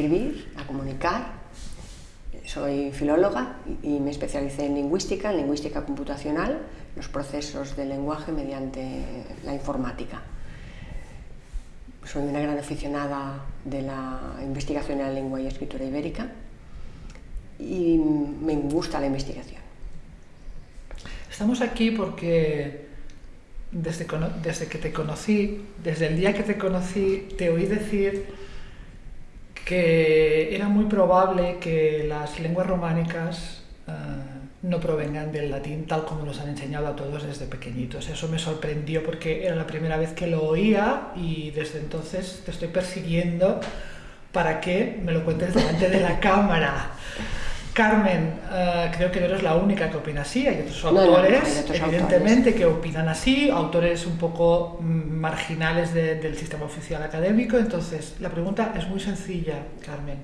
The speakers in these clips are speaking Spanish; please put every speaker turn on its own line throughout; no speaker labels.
escribir, a comunicar. Soy filóloga y me especialicé en lingüística, en lingüística computacional, los procesos del lenguaje mediante la informática. Soy una gran aficionada de la investigación en la lengua y escritura ibérica y me gusta la investigación.
Estamos aquí porque desde, desde que te conocí, desde el día que te conocí, te oí decir que era muy probable que las lenguas románicas eh, no provengan del latín tal como nos han enseñado a todos desde pequeñitos. Eso me sorprendió porque era la primera vez que lo oía y desde entonces te estoy persiguiendo para que me lo cuentes delante de la cámara. Carmen, eh, creo que no eres la única que opina así, hay otros autores, evidentemente, que opinan así, autores un poco mm, marginales del sistema oficial académico. Entonces, la pregunta es muy sencilla, Carmen.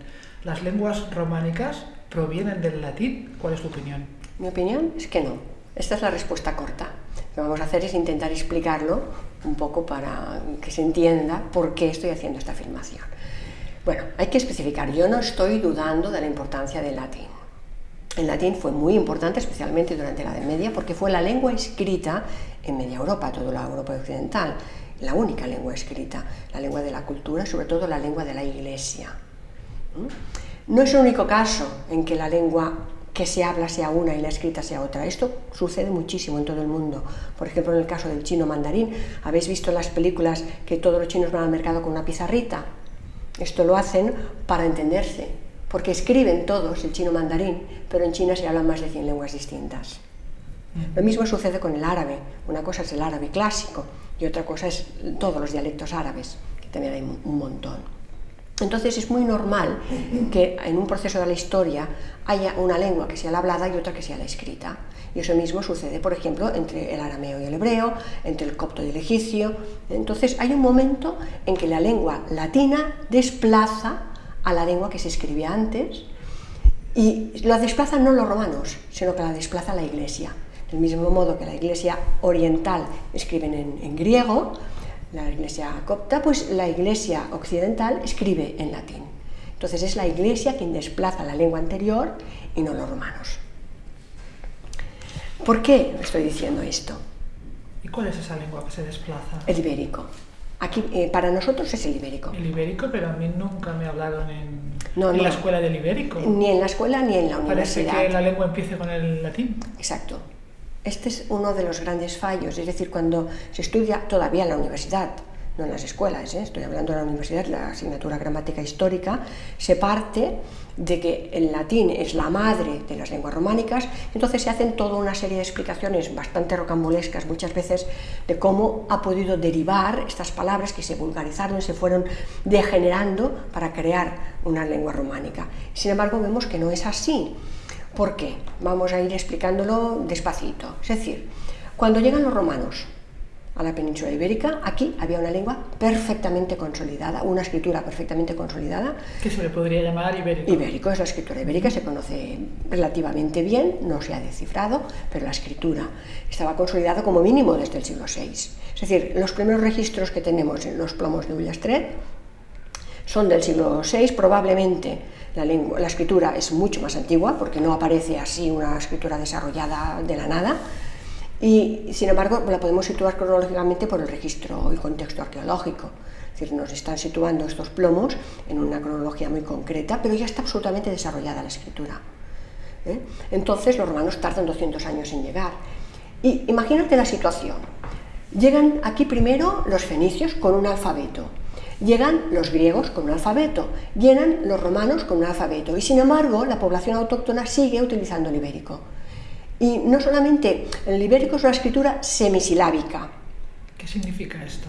¿Las lenguas románicas provienen del latín? ¿Cuál es tu opinión?
Mi opinión es que no. Esta es la respuesta corta. Lo que vamos a hacer es intentar explicarlo un poco para que se entienda por qué estoy haciendo esta afirmación. Bueno, hay que especificar, yo no estoy dudando de la importancia del latín. El latín fue muy importante, especialmente durante la Edad Media, porque fue la lengua escrita en media Europa, toda la Europa occidental, la única lengua escrita, la lengua de la cultura, sobre todo la lengua de la Iglesia. ¿Mm? No es el único caso en que la lengua que se habla sea una y la escrita sea otra. Esto sucede muchísimo en todo el mundo. Por ejemplo, en el caso del chino mandarín, ¿habéis visto las películas que todos los chinos van al mercado con una pizarrita? Esto lo hacen para entenderse, porque escriben todos el chino mandarín, pero en China se hablan más de 100 lenguas distintas. Lo mismo sucede con el árabe. Una cosa es el árabe clásico y otra cosa es todos los dialectos árabes, que también hay un montón. Entonces es muy normal que en un proceso de la historia haya una lengua que sea la hablada y otra que sea la escrita. Y eso mismo sucede, por ejemplo, entre el arameo y el hebreo, entre el copto y el egipcio. Entonces hay un momento en que la lengua latina desplaza a la lengua que se escribía antes y la desplazan no los romanos, sino que la desplaza la iglesia. Del mismo modo que la iglesia oriental escriben en, griego, la iglesia copta, pues la iglesia occidental escribe en latín. Entonces es la iglesia quien desplaza la lengua anterior y no los romanos. ¿Por qué estoy diciendo esto?
¿Y cuál es esa lengua que se desplaza?
El ibérico. Aquí, eh, para nosotros es el ibérico.
El ibérico, pero a mí nunca me hablaron en, la escuela del ibérico.
Ni en la escuela ni en la universidad.
Parece que la lengua empiece con el latín.
Exacto. Este es uno de los grandes fallos, es decir, cuando se estudia todavía en la universidad, no en las escuelas, ¿eh? estoy hablando de la universidad, la asignatura gramática histórica, se parte de que el latín es la madre de las lenguas románicas, entonces se hacen toda una serie de explicaciones bastante rocambolescas muchas veces de cómo ha podido derivar estas palabras que se vulgarizaron, se fueron degenerando para crear una lengua románica. Sin embargo, vemos que no es así. ¿Por qué? Vamos a ir explicándolo despacito. Es decir, cuando llegan los romanos a la península ibérica, aquí había una lengua perfectamente consolidada, una escritura perfectamente consolidada.
Que se le podría llamar ibérico.
Ibérico es la escritura ibérica, se conoce relativamente bien, no se ha descifrado, pero la escritura estaba consolidada como mínimo desde el siglo VI. Es decir, los primeros registros que tenemos en los plomos de Ullastret son del siglo VI, probablemente la, lengua, la escritura es mucho más antigua, porque no aparece así una escritura desarrollada de la nada, y sin embargo la podemos situar cronológicamente por el registro y contexto arqueológico. Es decir, nos están situando estos plomos en una cronología muy concreta, pero ya está absolutamente desarrollada la escritura. ¿eh? Entonces los romanos tardan 200 años en llegar. Y imagínate la situación. Llegan aquí primero los fenicios con un alfabeto, llegan los griegos con un alfabeto, llegan los romanos con un alfabeto, y sin embargo la población autóctona sigue utilizando el ibérico. Y no solamente, el ibérico es una escritura semisilábica.
¿Qué significa esto?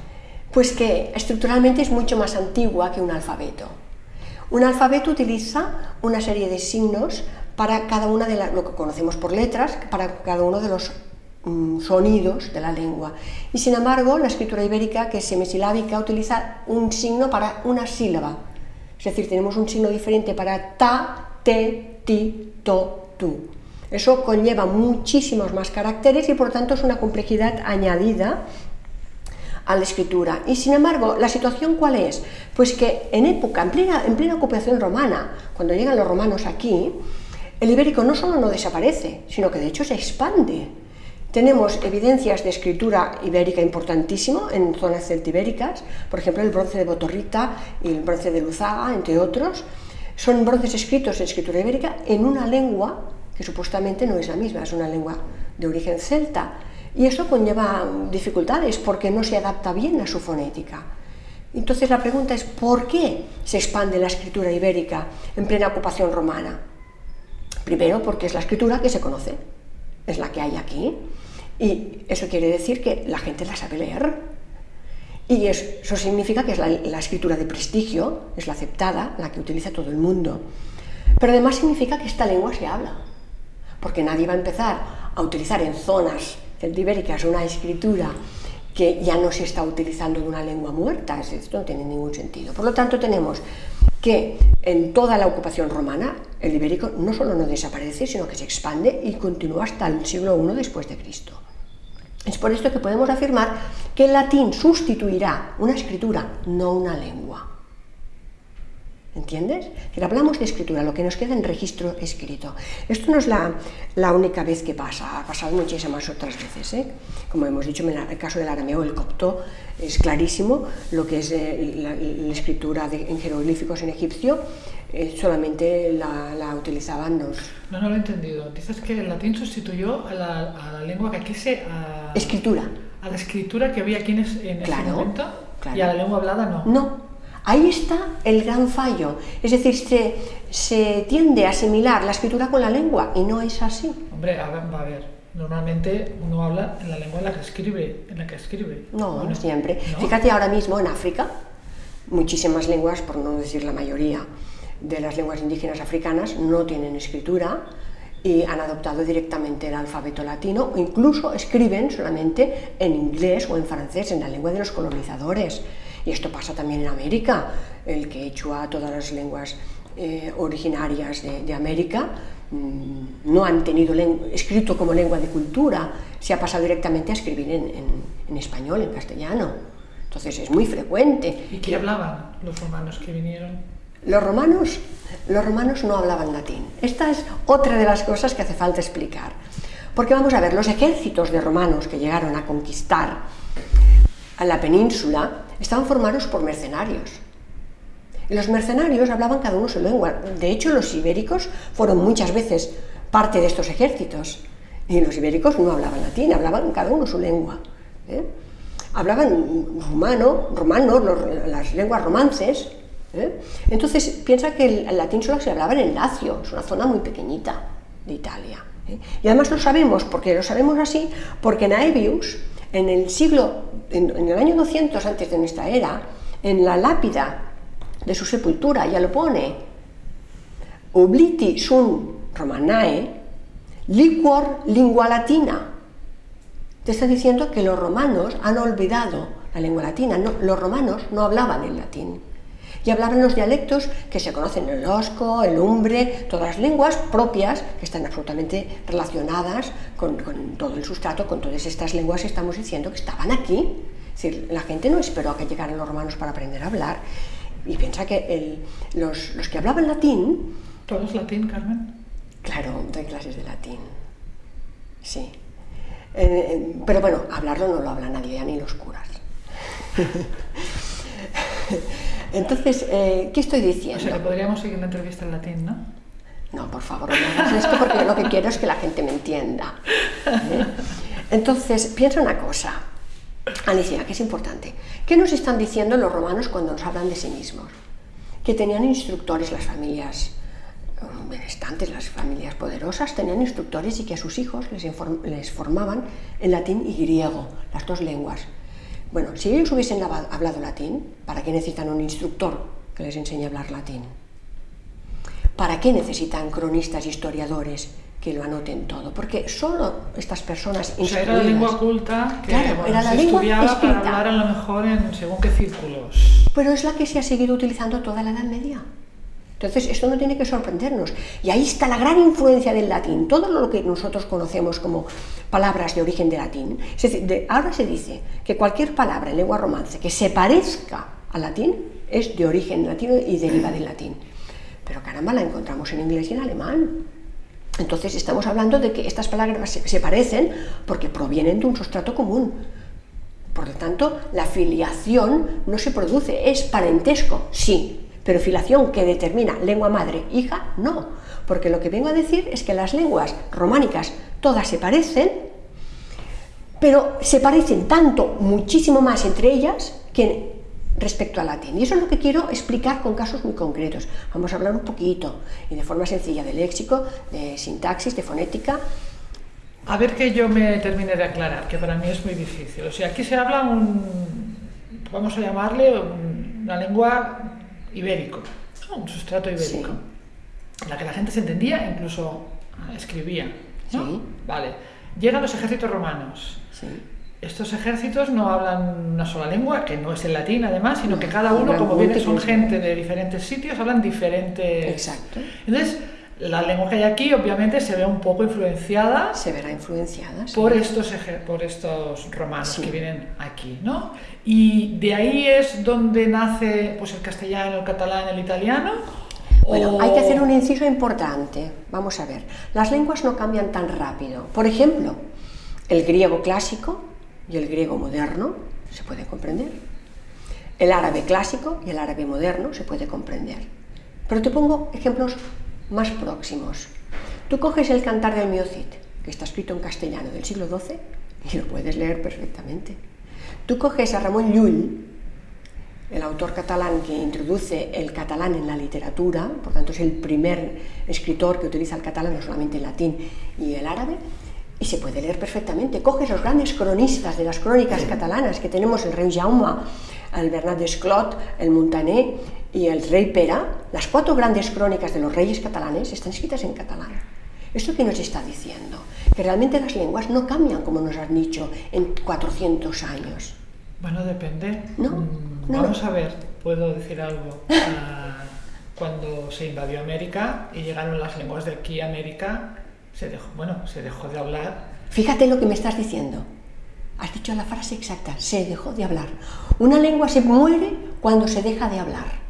Pues que estructuralmente es mucho más antigua que un alfabeto. Un alfabeto utiliza una serie de signos para cada una de las, lo que conocemos por letras, para cada uno de los mm, sonidos de la lengua. Y sin embargo, la escritura ibérica, que es semisilábica, utiliza un signo para una sílaba. Es decir, tenemos un signo diferente para ta, te, ti, to, tu. Eso conlleva muchísimos más caracteres y por tanto es una complejidad añadida a la escritura. Y sin embargo, ¿la situación cuál es? Pues que en época, en plena, en plena ocupación romana, cuando llegan los romanos aquí, el ibérico no solo no desaparece, sino que de hecho se expande. Tenemos evidencias de escritura ibérica importantísimo en zonas celtibéricas, por ejemplo el bronce de Botorrita y el bronce de Luzaga, entre otros. Son bronces escritos en escritura ibérica en una lengua que supuestamente no es la misma, es una lengua de origen celta. Y eso conlleva dificultades porque no se adapta bien a su fonética. Entonces la pregunta es, ¿por qué se expande la escritura ibérica en plena ocupación romana? Primero, porque es la escritura que se conoce, es la que hay aquí, y eso quiere decir que la gente la sabe leer. Y eso significa que es la, la escritura de prestigio, es la aceptada, la que utiliza todo el mundo. Pero además significa que esta lengua se habla porque nadie va a empezar a utilizar en zonas celtibéricas una escritura que ya no se está utilizando de una lengua muerta, esto no tiene ningún sentido. Por lo tanto, tenemos que en toda la ocupación romana el ibérico no solo no desaparece, sino que se expande y continúa hasta el siglo I después de Cristo. Es por esto que podemos afirmar que el latín sustituirá una escritura, no una lengua. ¿Entiendes? Que hablamos de escritura, lo que nos queda en registro escrito. Esto no es la, la única vez que pasa, ha pasado muchísimas otras veces. ¿eh? Como hemos dicho, en el caso del arameo, el copto, es clarísimo lo que es eh, la, la, escritura de, en jeroglíficos en egipcio, eh, solamente la, la, utilizaban los...
No, no lo he entendido. Dices que el latín sustituyó a la, a la lengua que aquí se... A,
escritura.
A la escritura que había aquí en, en
claro,
ese momento
claro.
y a la lengua hablada no.
No, Ahí está el gran fallo, es decir, se, se, tiende a asimilar la escritura con la lengua y no es así.
Hombre, a ver, a ver, normalmente uno habla en la lengua en la que escribe, en la que escribe.
No, no siempre. ¿No? Fíjate ahora mismo en África, muchísimas lenguas, por no decir la mayoría, de las lenguas indígenas africanas no tienen escritura y han adoptado directamente el alfabeto latino o incluso escriben solamente en inglés o en francés, en la lengua de los colonizadores. Y esto pasa también en América, el quechua, todas las lenguas eh, originarias de, de América mmm, no han tenido escrito como lengua de cultura, se ha pasado directamente a escribir en, en, en, español, en castellano. Entonces es muy frecuente.
¿Y qué hablaban los romanos que vinieron?
Los romanos, los romanos no hablaban latín. Esta es otra de las cosas que hace falta explicar. Porque vamos a ver, los ejércitos de romanos que llegaron a conquistar a la península estaban formados por mercenarios. Y los mercenarios hablaban cada uno su lengua. De hecho, los ibéricos fueron muchas veces parte de estos ejércitos. Y los ibéricos no hablaban latín, hablaban cada uno su lengua. ¿eh? Hablaban rumano, romano, los, las lenguas romances. ¿eh? Entonces, piensa que el, el, latín solo se hablaba en el Lacio, es una zona muy pequeñita de Italia. ¿eh? Y además lo sabemos, porque lo sabemos así, porque Naevius, en el siglo, en, el año 200 antes de nuestra era, en la lápida de su sepultura ya lo pone, obliti sum romanae, liquor lingua latina. Te está diciendo que los romanos han olvidado la lengua latina, no, los romanos no hablaban el latín y hablaban los dialectos que se conocen, el osco, el umbre, todas las lenguas propias que están absolutamente relacionadas con, con, todo el sustrato, con todas estas lenguas que estamos diciendo que estaban aquí. Es decir, la gente no esperó a que llegaran los romanos para aprender a hablar. Y piensa que el, los, los, que hablaban latín...
¿Todo es latín, Carmen?
Claro, doy clases de latín. Sí. Eh, pero bueno, hablarlo no lo habla nadie, ya ni los curas. Entonces, eh, ¿qué estoy diciendo?
O sea, que podríamos seguir la entrevista en latín, ¿no?
No, por favor, no hagas esto porque lo que quiero es que la gente me entienda. ¿eh? Entonces, piensa una cosa, Alicia, que es importante. ¿Qué nos están diciendo los romanos cuando nos hablan de sí mismos? Que tenían instructores las familias benestantes, las familias poderosas, tenían instructores y que a sus hijos les, les formaban en latín y griego, las dos lenguas. Bueno, si ellos hubiesen hablado latín, ¿para qué necesitan un instructor que les enseñe a hablar latín? ¿Para qué necesitan cronistas, historiadores que lo anoten todo? Porque solo estas personas
o sea, era la lengua culta que
claro,
bueno,
era la
se
lengua
estudiaba
escrita.
para hablar a lo mejor en según qué círculos.
Pero es la que se ha seguido utilizando toda la Edad Media. Entonces, esto no tiene que sorprendernos. Y ahí está la gran influencia del latín. Todo lo que nosotros conocemos como palabras de origen de latín. Es decir, ahora se dice que cualquier palabra en lengua romance que se parezca al latín es de origen latino y deriva del latín. Pero caramba, la encontramos en inglés y en alemán. Entonces estamos hablando de que estas palabras se parecen porque provienen de un sustrato común. Por lo tanto, la filiación no se produce, es parentesco, sí, pero filiación que determina lengua madre, hija, no. Porque lo que vengo a decir es que las lenguas románicas todas se parecen, pero se parecen tanto, muchísimo más entre ellas, que respecto al latín. Y eso es lo que quiero explicar con casos muy concretos. Vamos a hablar un poquito y de forma sencilla de léxico, de sintaxis, de fonética.
A ver que yo me termine de aclarar, que para mí es muy difícil. O sea, aquí se habla un, vamos a llamarle una lengua ibérico, un sustrato ibérico, en la que la gente se entendía, incluso escribía. Sí. Vale. Llegan los ejércitos romanos. Sí. Estos ejércitos no hablan una sola lengua, que no es el latín además, sino que cada uno, como viene, son gente de diferentes sitios, hablan diferentes.
Exacto.
Entonces, la lengua que hay aquí obviamente se ve un poco influenciada.
Se verá influenciada.
Por, estos, por estos romanos que vienen aquí, ¿no? Y de ahí es donde nace pues, el castellano, el catalán, el italiano.
Bueno, hay que hacer un inciso importante. Vamos a ver, las lenguas no cambian tan rápido. Por ejemplo, el griego clásico y el griego moderno se puede comprender. El árabe clásico y el árabe moderno se puede comprender. Pero te pongo ejemplos más próximos. Tú coges el Cantar del Miocid, que está escrito en castellano del siglo XII, y lo puedes leer perfectamente. Tú coges a Ramón Llull, el autor catalán que introduce el catalán en la literatura, por tanto es el primer escritor que utiliza el catalán, no solamente el latín y el árabe, y se puede leer perfectamente. Coges los grandes cronistas de las crónicas catalanas que tenemos, el rey Jaume, el Bernat d'Esclot, el Montaner y el rey Pera, las cuatro grandes crónicas de los reyes catalanes están escritas en catalán. ¿Esto qué nos está diciendo? Que realmente las lenguas no cambian, como nos han dicho, en 400 años.
Bueno, depende.
¿No?
Mm, vamos a ver, puedo decir algo. Ah, cuando se invadió América y llegaron las lenguas de aquí a América, se dejó, bueno, se dejó de hablar.
Fíjate lo que me estás diciendo. Has dicho la frase exacta, se dejó de hablar. Una lengua se muere cuando se deja de hablar.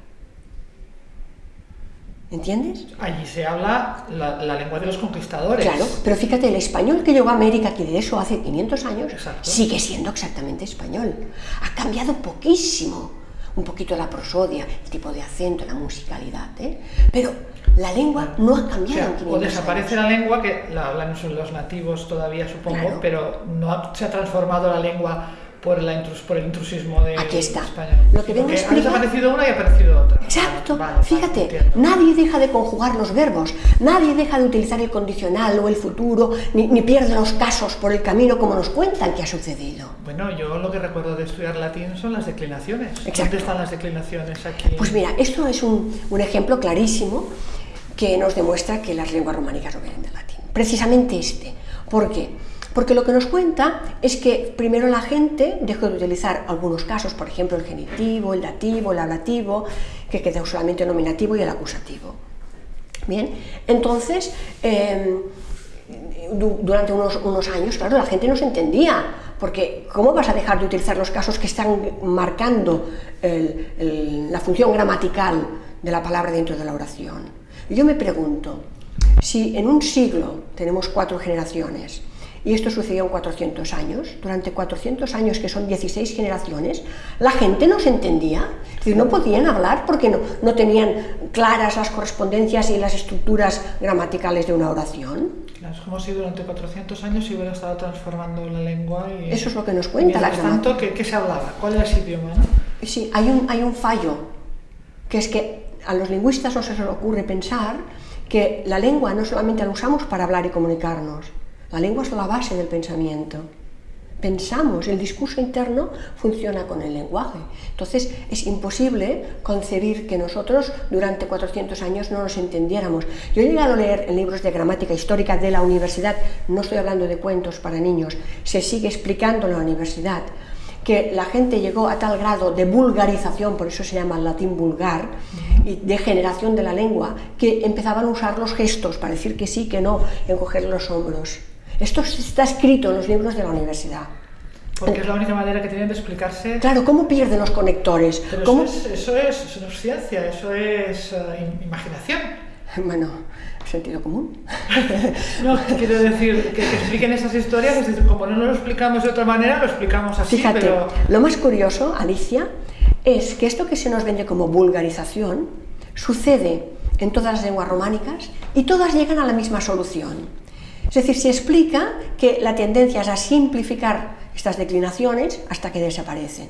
¿Entiendes?
Allí se habla la, lengua de los conquistadores.
Claro, pero fíjate, el español que llegó a América, que de eso hace 500 años, sigue siendo exactamente español. Ha cambiado poquísimo. Un poquito la prosodia, el tipo de acento, la musicalidad, ¿eh? Pero la lengua no ha cambiado.
O, desaparece la lengua, que la hablan los nativos todavía, supongo, pero no se ha transformado la lengua por, la por el intrusismo de
Aquí está.
España.
Lo que vengo
Ha desaparecido una y ha aparecido otra.
Exacto. Fíjate, nadie deja de conjugar los verbos, nadie deja de utilizar el condicional o el futuro, ni, ni, pierde los casos por el camino como nos cuentan que ha sucedido.
Bueno, yo lo que recuerdo de estudiar latín son las declinaciones.
Exacto.
¿Dónde están las declinaciones aquí?
Pues mira, esto es un, un ejemplo clarísimo que nos demuestra que las lenguas románicas no vienen del latín. Precisamente este. ¿Por qué? Porque lo que nos cuenta es que primero la gente dejó de utilizar algunos casos, por ejemplo el genitivo, el dativo, el ablativo, que quedó solamente el nominativo y el acusativo. Bien, entonces, em, durante unos, unos, años, claro, la gente no se entendía, porque ¿cómo vas a dejar de utilizar los casos que están marcando la función gramatical de la palabra dentro de la oración? Yo me pregunto, si en un siglo tenemos cuatro generaciones, y esto sucedió en 400 años, durante 400 años, que son 16 generaciones, la gente no se entendía, es decir, no podían hablar porque no, no tenían claras las correspondencias y las estructuras gramaticales de una oración.
Es como si durante 400 años se hubiera estado transformando la lengua y...
Eso es lo que nos cuenta la
tanto, ¿qué, ¿qué, se hablaba? ¿Cuál era ese idioma? ¿no?
Sí, hay un, hay un fallo, que es que a los lingüistas no se les ocurre pensar que la lengua no solamente la usamos para hablar y comunicarnos, la lengua es la base del pensamiento. Pensamos, el discurso interno funciona con el lenguaje. Entonces es imposible concebir que nosotros durante 400 años no nos entendiéramos. Yo he llegado a leer en libros de gramática histórica de la universidad, no estoy hablando de cuentos para niños, se sigue explicando en la universidad que la gente llegó a tal grado de vulgarización, por eso se llama el latín vulgar, y de generación de la lengua, que empezaban a usar los gestos para decir que sí, que no, encoger los hombros. Esto está escrito en los libros de la universidad.
Porque es la única manera que tienen de explicarse.
Claro, ¿cómo pierden los conectores?
Pero
¿Cómo...
Eso, es, eso, es, eso no es ciencia, eso es uh, imaginación.
Bueno, sentido común.
No, quiero decir, que, que, expliquen esas historias, es decir, como no lo explicamos de otra manera, lo explicamos así,
Fíjate,
pero...
lo más curioso, Alicia, es que esto que se nos vende como vulgarización sucede en todas las lenguas románicas y todas llegan a la misma solución. Es decir, se explica que la tendencia es a simplificar estas declinaciones hasta que desaparecen.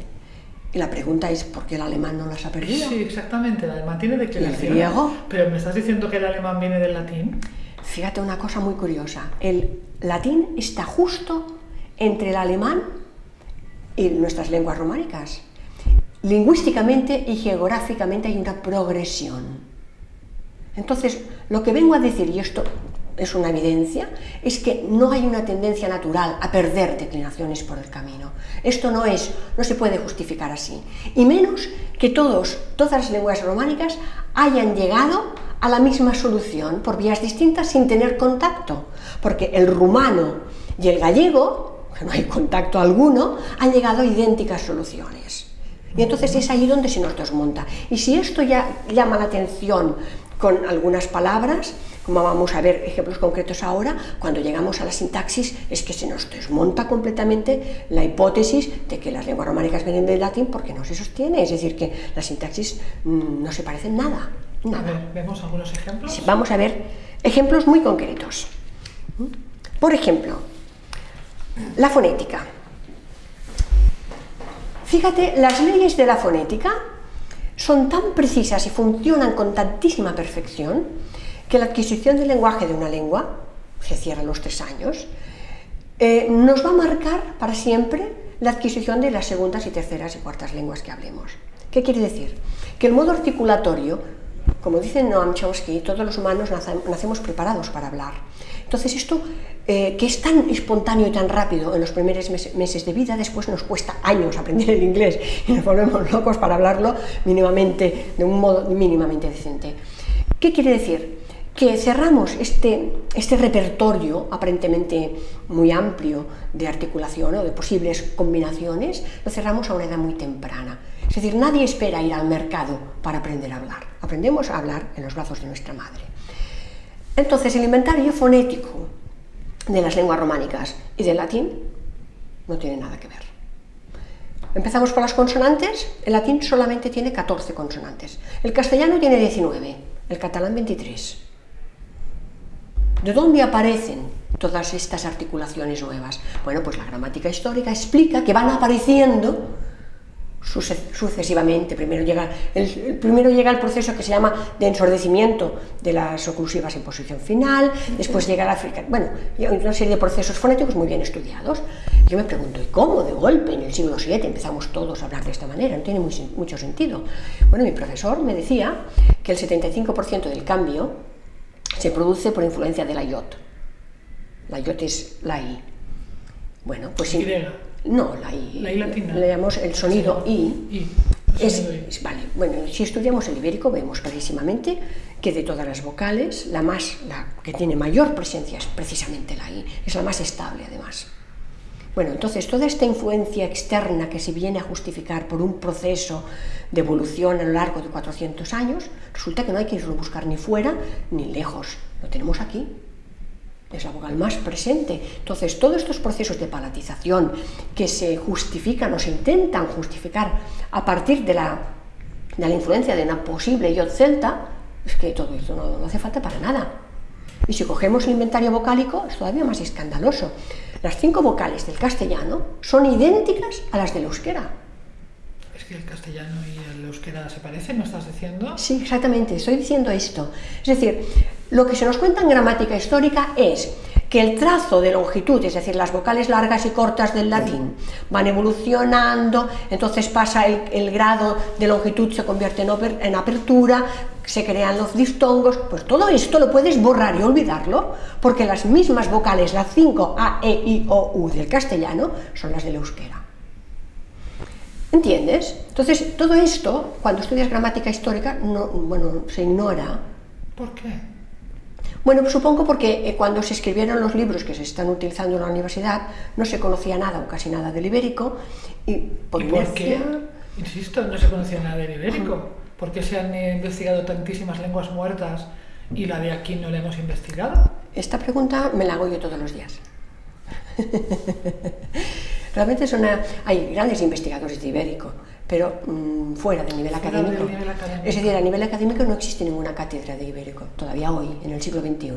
Y la pregunta es, ¿por qué el alemán no las ha perdido?
Sí, exactamente, el alemán tiene declinaciones.
¿Y el griego?
Pero me estás diciendo que el alemán viene del latín.
Fíjate una cosa muy curiosa, el latín está justo entre el alemán y nuestras lenguas románicas. Lingüísticamente y geográficamente hay una progresión. Entonces, lo que vengo a decir, y esto es una evidencia, es que no hay una tendencia natural a perder declinaciones por el camino. Esto no es, no se puede justificar así. Y menos que todos, todas las lenguas románicas hayan llegado a la misma solución por vías distintas sin tener contacto. Porque el rumano y el gallego, que no hay contacto alguno, han llegado a idénticas soluciones. Y entonces es ahí donde se nos desmonta. Y si esto ya llama la atención con algunas palabras, como vamos a ver ejemplos concretos ahora, cuando llegamos a la sintaxis es que se nos desmonta completamente la hipótesis de que las lenguas románicas vienen del latín porque no se sostiene, es decir, que la sintaxis mm, no se parecen nada. nada.
A ver, ¿vemos algunos ejemplos?
Vamos a ver ejemplos muy concretos. Por ejemplo, la fonética. Fíjate, las leyes de la fonética son tan precisas y funcionan con tantísima perfección que la adquisición del lenguaje de una lengua, se cierra a los tres años, eh, nos va a marcar para siempre la adquisición de las segundas y terceras y cuartas lenguas que hablemos. ¿Qué quiere decir? Que el modo articulatorio, como dice Noam Chomsky, todos los humanos nacemos preparados para hablar. Entonces esto, eh, que es tan espontáneo y tan rápido en los primeros meses de vida, después nos cuesta años aprender el inglés y nos volvemos locos para hablarlo mínimamente, de un modo mínimamente decente. ¿Qué quiere decir? que cerramos este, este repertorio aparentemente muy amplio de articulación o de posibles combinaciones, lo cerramos a una edad muy temprana. Es decir, nadie espera ir al mercado para aprender a hablar. Aprendemos a hablar en los brazos de nuestra madre. Entonces, el inventario fonético de las lenguas románicas y del latín no tiene nada que ver. Empezamos por las consonantes, el latín solamente tiene 14 consonantes, el castellano tiene 19, el catalán 23. ¿De dónde aparecen todas estas articulaciones nuevas? Bueno, pues la gramática histórica explica que van apareciendo sucesivamente. Primero llega el, primero llega el proceso que se llama de ensordecimiento de las oclusivas en posición final, después llega la africana, bueno, una serie de procesos fonéticos muy bien estudiados. Yo me pregunto, ¿y cómo de golpe en el siglo VII empezamos todos a hablar de esta manera? No tiene mucho sentido. Bueno, mi profesor me decía que el 75% del cambio se produce por influencia de la IOT. La IOT es la I. Bueno, pues
sí.
No, la I.
La I latina.
Le llamamos el sonido I.
I.
Es, es, vale, bueno, si estudiamos el ibérico vemos clarísimamente que de todas las vocales, la más, la que tiene mayor presencia es precisamente la I, es la más estable además. Bueno, entonces toda esta influencia externa que se viene a justificar por un proceso de evolución a lo largo de 400 años, resulta que no hay que irlo a buscar ni fuera ni lejos, lo tenemos aquí. Es la vocal más presente. Entonces, todos estos procesos de palatización que se justifican o se intentan justificar a partir de la, de la influencia de una posible iod celta, es que todo esto no, no hace falta para nada. Y si cogemos el inventario vocálico, es todavía más escandaloso. Las cinco vocales del castellano son idénticas a las del euskera.
Es que el castellano y el euskera se parecen, ¿no estás diciendo?
Sí, exactamente, estoy diciendo esto. Es decir, lo que se nos cuenta en gramática histórica es que el trazo de longitud, es decir, las vocales largas y cortas del latín, van evolucionando, entonces pasa el, grado de longitud, se convierte en, apertura, se crean los distongos, pues todo esto lo puedes borrar y olvidarlo, porque las mismas vocales, las 5 A, E, I, O, U del castellano, son las del euskera. ¿Entiendes? Entonces, todo esto, cuando estudias gramática histórica, no, bueno, se ignora.
¿Por qué?
Bueno, supongo porque eh, cuando se escribieron los libros que se están utilizando en la universidad, no se conocía nada o casi nada del ibérico. ¿Y por,
¿Y por qué? Insisto, no se conocía nada del ibérico. ¿Por qué se han investigado tantísimas lenguas muertas y la de aquí no la hemos investigado?
Esta pregunta me la hago yo todos los días. Realmente es una... hay grandes investigadores de ibérico, pero mmm, fuera del nivel,
Fuera
académico.
del nivel académico.
Es decir, a nivel académico no existe ninguna cátedra de ibérico, todavía hoy, en el siglo XXI.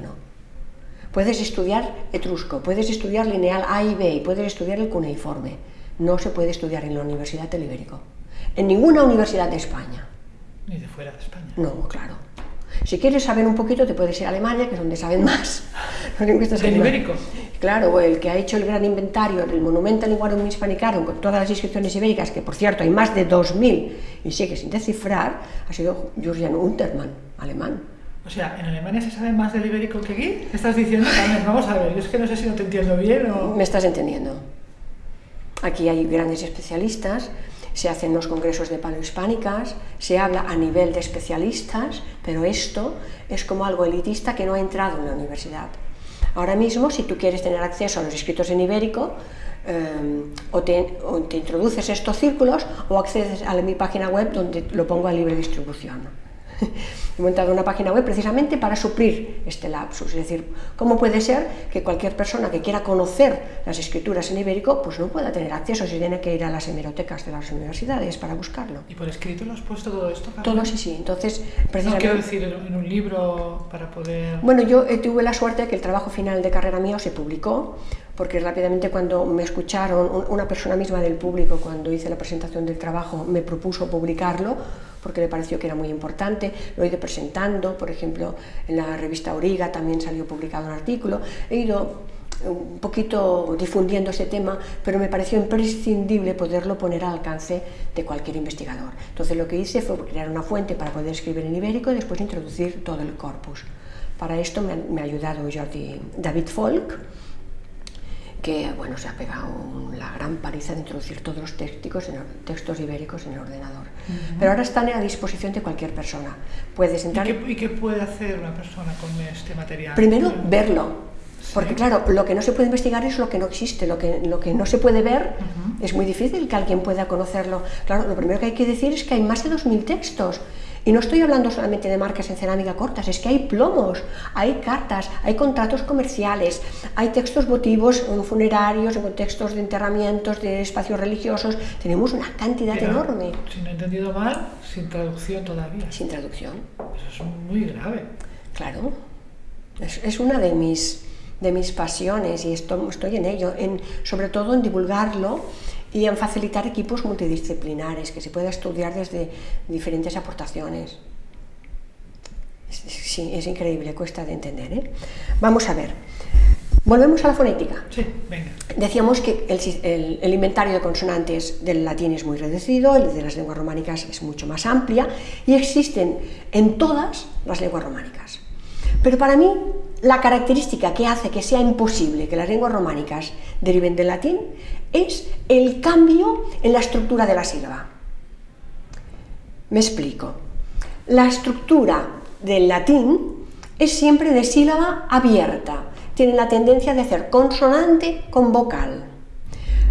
Puedes estudiar etrusco, puedes estudiar lineal A y B, y puedes estudiar el cuneiforme. No se puede estudiar en la Universidad del Ibérico. En ninguna universidad de España.
Ni de fuera de España.
No, claro. Si quieres saber un poquito, te puedes ir a Alemania, que es donde saben más. Los lingüistas
¿Del
alemanes.
ibérico?
Claro, el que ha hecho el gran inventario del Monumental Linguarum Hispanicarum con todas las inscripciones ibéricas, que por cierto hay más de 2.000 y sigue sin descifrar, ha sido Jürgen Untermann, alemán.
O sea, ¿en Alemania se sabe más del ibérico que aquí? ¿Qué estás diciendo? Carmen, vamos a ver, yo es que no sé si no te entiendo bien o...
¿Me estás entendiendo? Aquí hay grandes especialistas, se hacen los congresos de paleohispánicas, se habla a nivel de especialistas, pero esto es como algo elitista que no ha entrado en la universidad. Ahora mismo, si tú quieres tener acceso a los escritos en ibérico, eh, o, te, o, te, introduces estos círculos o accedes a mi página web donde lo pongo a libre distribución. He montado una página web precisamente para suplir este lapsus, es decir, ¿cómo puede ser que cualquier persona que quiera conocer las escrituras en ibérico pues no pueda tener acceso si tiene que ir a las hemerotecas de las universidades para buscarlo?
¿Y por escrito lo has puesto todo esto? Carmen?
Todo sí, sí, entonces
precisamente... No quiero decir en un libro para poder...
Bueno, yo eh, tuve la suerte de que el trabajo final de carrera mío se publicó, porque rápidamente cuando me escucharon, una persona misma del público, cuando hice la presentación del trabajo, me propuso publicarlo, porque le pareció que era muy importante, lo he ido presentando, por ejemplo, en la revista Origa también salió publicado un artículo, he ido un poquito difundiendo ese tema, pero me pareció imprescindible poderlo poner al alcance de cualquier investigador. Entonces lo que hice fue crear una fuente para poder escribir en ibérico y después introducir todo el corpus. Para esto me ha, ayudado Jordi, David Folk, que bueno, se ha pegado la gran paliza de introducir todos los textos, en, textos ibéricos en el ordenador. Uh -huh. Pero ahora están a disposición de cualquier persona. Puedes entrar...
¿Y qué, ¿Y qué, puede hacer una persona con este material?
Primero, verlo. ¿Sí? Porque claro, lo que no se puede investigar es lo que no existe, lo que, lo que no se puede ver uh -huh. es muy difícil que alguien pueda conocerlo. Claro, lo primero que hay que decir es que hay más de 2.000 textos. Y no estoy hablando solamente de marcas en cerámica cortas, es que hay plomos, hay cartas, hay contratos comerciales, hay textos votivos en funerarios, en contextos de enterramientos, de espacios religiosos. Tenemos una cantidad
Pero,
enorme.
Si no he entendido mal, sin traducción todavía.
Sin traducción.
Eso es muy grave.
Claro. Es, es una de mis, de mis pasiones y esto, estoy en ello, en, sobre todo en divulgarlo y en facilitar equipos multidisciplinares, que se pueda estudiar desde diferentes aportaciones. Sí, es increíble, cuesta de entender. ¿eh? Vamos a ver. Volvemos a la fonética.
Sí, venga.
Decíamos que el, el, el, inventario de consonantes del latín es muy reducido, el de las lenguas románicas es mucho más amplia y existen en todas las lenguas románicas. Pero para mí, la característica que hace que sea imposible que las lenguas románicas deriven del latín es el cambio en la estructura de la sílaba. Me explico. La estructura del latín es siempre de sílaba abierta. Tiene la tendencia de hacer consonante con vocal.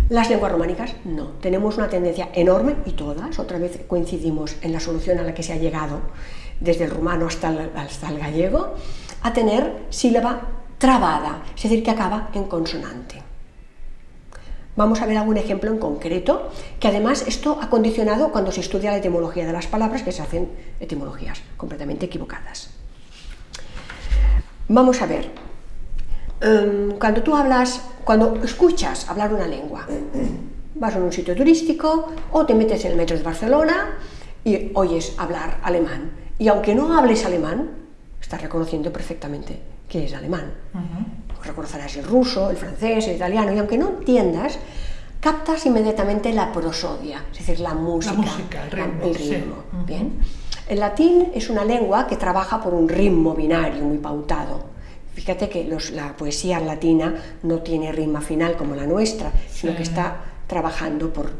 Las lenguas románicas no. Tenemos una tendencia enorme y todas, otra vez coincidimos en la solución a la que se ha llegado desde el rumano hasta el, hasta el gallego, a tener sílaba trabada, es decir, que acaba en consonante. Vamos a ver algún ejemplo en concreto, que además esto ha condicionado cuando se estudia la etimología de las palabras, que se hacen etimologías completamente equivocadas. Vamos a ver, um, cuando tú hablas, cuando escuchas hablar una lengua, vas a un sitio turístico o te metes en el metro de Barcelona y oyes hablar alemán. Y aunque no hables alemán, estás reconociendo perfectamente que es alemán. Reconocerás el ruso, el francés, el italiano, y aunque no entiendas, captas inmediatamente la prosodia, es decir, la música,
la música el ritmo.
El ritmo
sí. -huh.
¿bien? El latín es una lengua que trabaja por un ritmo binario muy pautado. Fíjate que los, la poesía latina no tiene rima final como la nuestra, sino que está trabajando por,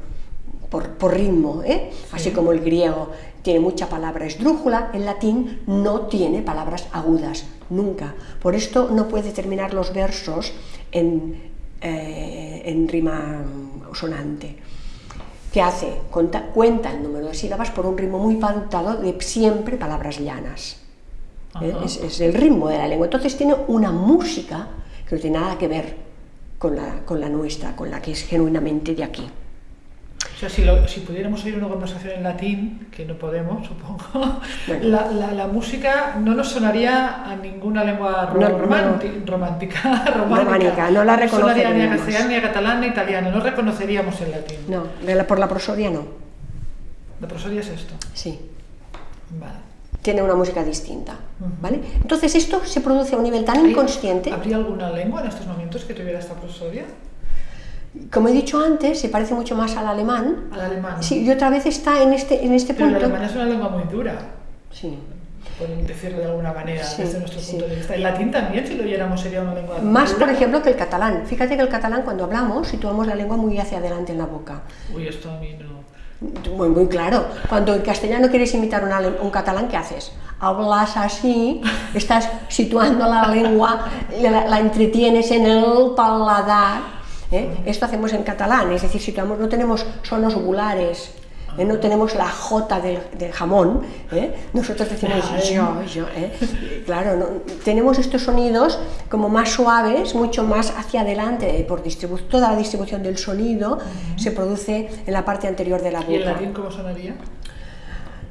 por, por ritmo, ¿eh? así como el griego tiene mucha palabra esdrújula, el latín no tiene palabras agudas, nunca. Por esto no puede terminar los versos en, eh, en rima sonante. ¿Qué hace? Cuenta, cuenta, el número de sílabas por un ritmo muy pautado de siempre palabras llanas. ¿eh? Es, es, el ritmo de la lengua. Entonces tiene una música que no tiene nada que ver con la, con la nuestra, con la que es genuinamente de aquí.
O sea, si, lo, si, pudiéramos oír una conversación en latín, que no podemos, supongo, la, la, la, música no nos sonaría a ninguna lengua
no,
romántica,
no.
romántica,
románica, no la
no sonaría ni a
reconoceríamos.
castellano, ni a catalán, ni a italiano, no reconoceríamos el latín.
No, la- por la prosodia no.
La prosodia es esto.
Sí,
Vale.
tiene una música distinta. ¿vale? Entonces esto se produce a un nivel tan
¿Hay-
inconsciente,
¿Habría alguna lengua en estos momentos que tuviera esta prosodia?
Como he dicho antes, se parece mucho más al alemán.
Al alemán.
Sí, y otra vez está en este, en este
Pero el
punto.
alemán es una lengua muy dura,
Sí.
por decirlo de alguna manera,
Sí,
desde nuestro
sí.
punto de vista. El latín también, si lo oyéramos, sería una lengua
Más,
dura.
por ejemplo, que el catalán. Fíjate que el catalán, cuando hablamos, situamos la lengua muy hacia adelante en la boca.
Uy, esto a mí no...
Muy, muy claro. Cuando en castellano quieres imitar un, ale- un catalán, ¿qué haces? Hablas así, estás situando la lengua, la, la entretienes en el paladar. ¿Eh? Esto hacemos en catalán, es decir, situamos, no tenemos sonos ugulares, ¿eh? no tenemos la J del, del jamón, ¿eh? nosotros decimos yo, yo. ¿eh? Claro, no- tenemos estos sonidos como más suaves, mucho más hacia adelante, por toda la distribución del sonido se produce en la parte anterior de la boca.
¿Y el latín cómo sonaría?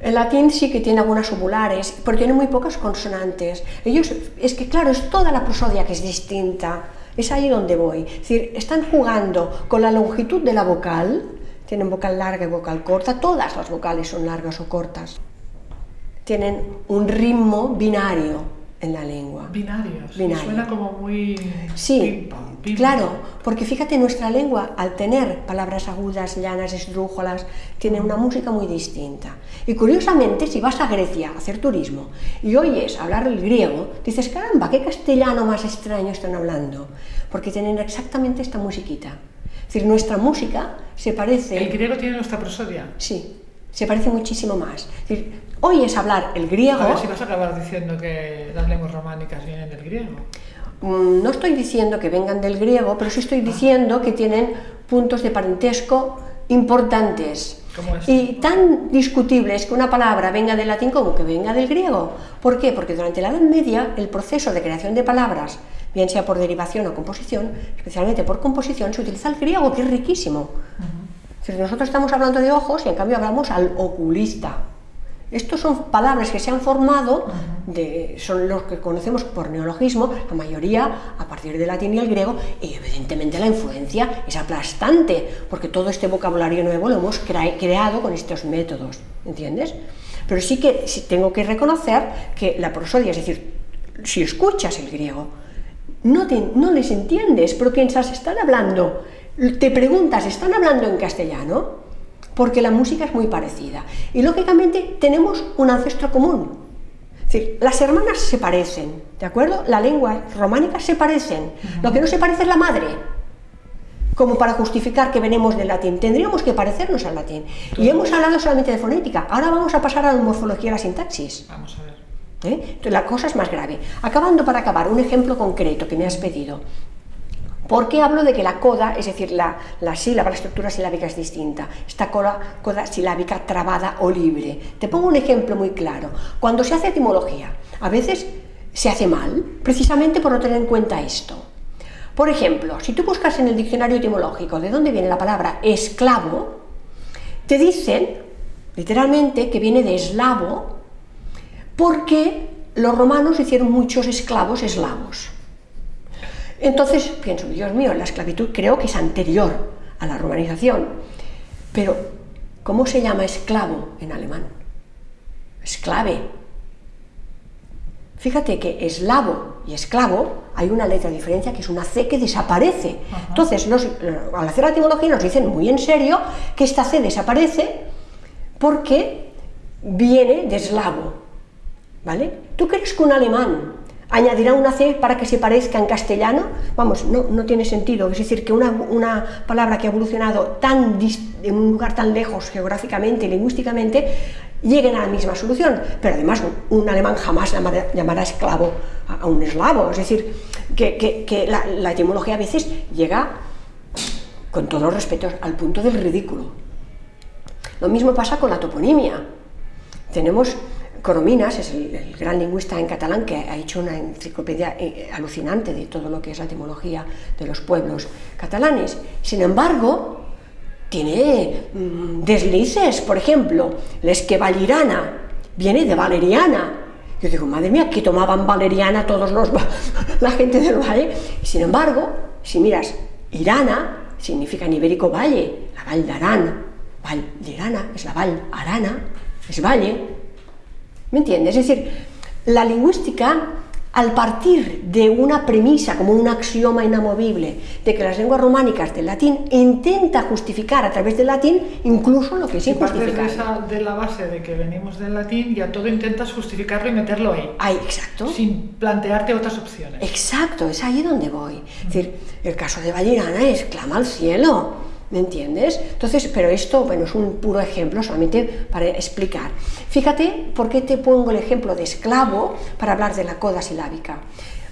El latín sí que tiene algunas ovulares, pero tiene muy pocas consonantes. Ellos, es que claro, es toda la prosodia que es distinta. Es ahí donde voy. Es decir, están jugando con la longitud de la vocal, tienen vocal larga y vocal corta, todas las vocales son largas o cortas. Tienen un ritmo binario en la lengua.
Binarios.
Binario.
Suena como muy...
Sí,
pim, pam, pim,
claro,
pam.
porque fíjate, nuestra lengua, al tener palabras agudas, llanas, esdrújolas, tiene una música muy distinta. Y curiosamente, si vas a Grecia a hacer turismo y oyes hablar el griego, dices, caramba, qué castellano más extraño están hablando, porque tienen exactamente esta musiquita. Es decir, nuestra música se parece...
¿El griego tiene nuestra prosodia?
Sí, se parece muchísimo más. Es decir, oyes hablar el griego...
A ver si vas a acabar diciendo que las lenguas románicas vienen del griego.
Mm, No estoy diciendo que vengan del griego, pero sí estoy diciendo que tienen puntos de parentesco importantes.
¿Cómo es?
Y tan discutible es que una palabra venga del latín como que venga del griego. ¿Por qué? Porque durante la Edad Media el proceso de creación de palabras, bien sea por derivación o composición, especialmente por composición, se utiliza el griego, que es riquísimo. Es decir, nosotros estamos hablando de ojos y en cambio hablamos al oculista. Estos son palabras que se han formado, de, son los que conocemos por neologismo, la mayoría a partir del latín y el griego, y evidentemente la influencia es aplastante, porque todo este vocabulario nuevo lo hemos crea- creado con estos métodos, ¿entiendes? Pero sí que tengo que reconocer que la prosodia, es decir, si escuchas el griego, no, te- no les entiendes, pero piensas, están hablando, te preguntas, ¿están hablando en castellano? Porque la música es muy parecida. Y lógicamente tenemos un ancestro común. Es decir, las hermanas se parecen, ¿de acuerdo? La lengua románica se parecen. Lo que no se parece es la madre. Como para justificar que venimos del latín. Tendríamos que parecernos al latín. Y hemos hablado solamente de fonética. Ahora vamos a pasar a la morfología y la sintaxis.
Vamos a ver.
¿eh? Entonces, la cosa es más grave. Acabando para acabar, un ejemplo concreto que me has pedido. ¿Por qué hablo de que la coda, es decir, la, la sílaba, la estructura silábica es distinta? Esta coda, coda silábica trabada o libre. Te pongo un ejemplo muy claro. Cuando se hace etimología, a veces se hace mal, precisamente por no tener en cuenta esto. Por ejemplo, si tú buscas en el diccionario etimológico de dónde viene la palabra esclavo, te dicen literalmente que viene de eslavo porque los romanos hicieron muchos esclavos eslavos. Entonces pienso, Dios mío, la esclavitud creo que es anterior a la romanización. Pero, ¿cómo se llama esclavo en alemán? Esclave. Fíjate que eslavo y esclavo hay una letra de diferencia que es una C que desaparece. Entonces, al hacer la etimología nos dicen muy en serio que esta C desaparece porque viene de eslavo. ¿Vale? ¿Tú crees que un alemán añadirá una C para que se parezca en castellano, vamos, no, no tiene sentido. Es decir, que una, una palabra que ha evolucionado tan en un lugar tan lejos geográficamente y lingüísticamente, lleguen a la misma solución. Pero además, un alemán jamás llamará, esclavo a, un eslavo. Es decir, que, que, que la, la etimología a veces llega, con todos los respetos, al punto del ridículo. Lo mismo pasa con la toponimia. Tenemos Corominas es el, gran lingüista en catalán que ha hecho una enciclopedia eh, alucinante de todo lo que es la etimología de los pueblos catalanes. Sin embargo, tiene mm, deslices, por ejemplo, valirana viene de valeriana. Yo digo, madre mía, que tomaban valeriana todos los la gente del valle. Sin embargo, si miras, Irana significa en ibérico valle, la Val de Arán, Val de Irana es la Val Arana, es valle, ¿Me entiendes? Es decir, la lingüística, al partir de una premisa, como un axioma inamovible, de que las lenguas románicas del latín intenta justificar a través del latín incluso lo que es injustificable.
Si de, la base de que venimos del latín, ya todo intentas justificarlo y meterlo ahí.
Ahí, exacto.
Sin plantearte otras opciones.
Exacto, es ahí donde voy. Es decir, el caso de Valirana es clama al cielo ¿Me entiendes? Entonces, pero esto, bueno, es un puro ejemplo solamente para explicar. Fíjate por qué te pongo el ejemplo de esclavo para hablar de la coda silábica.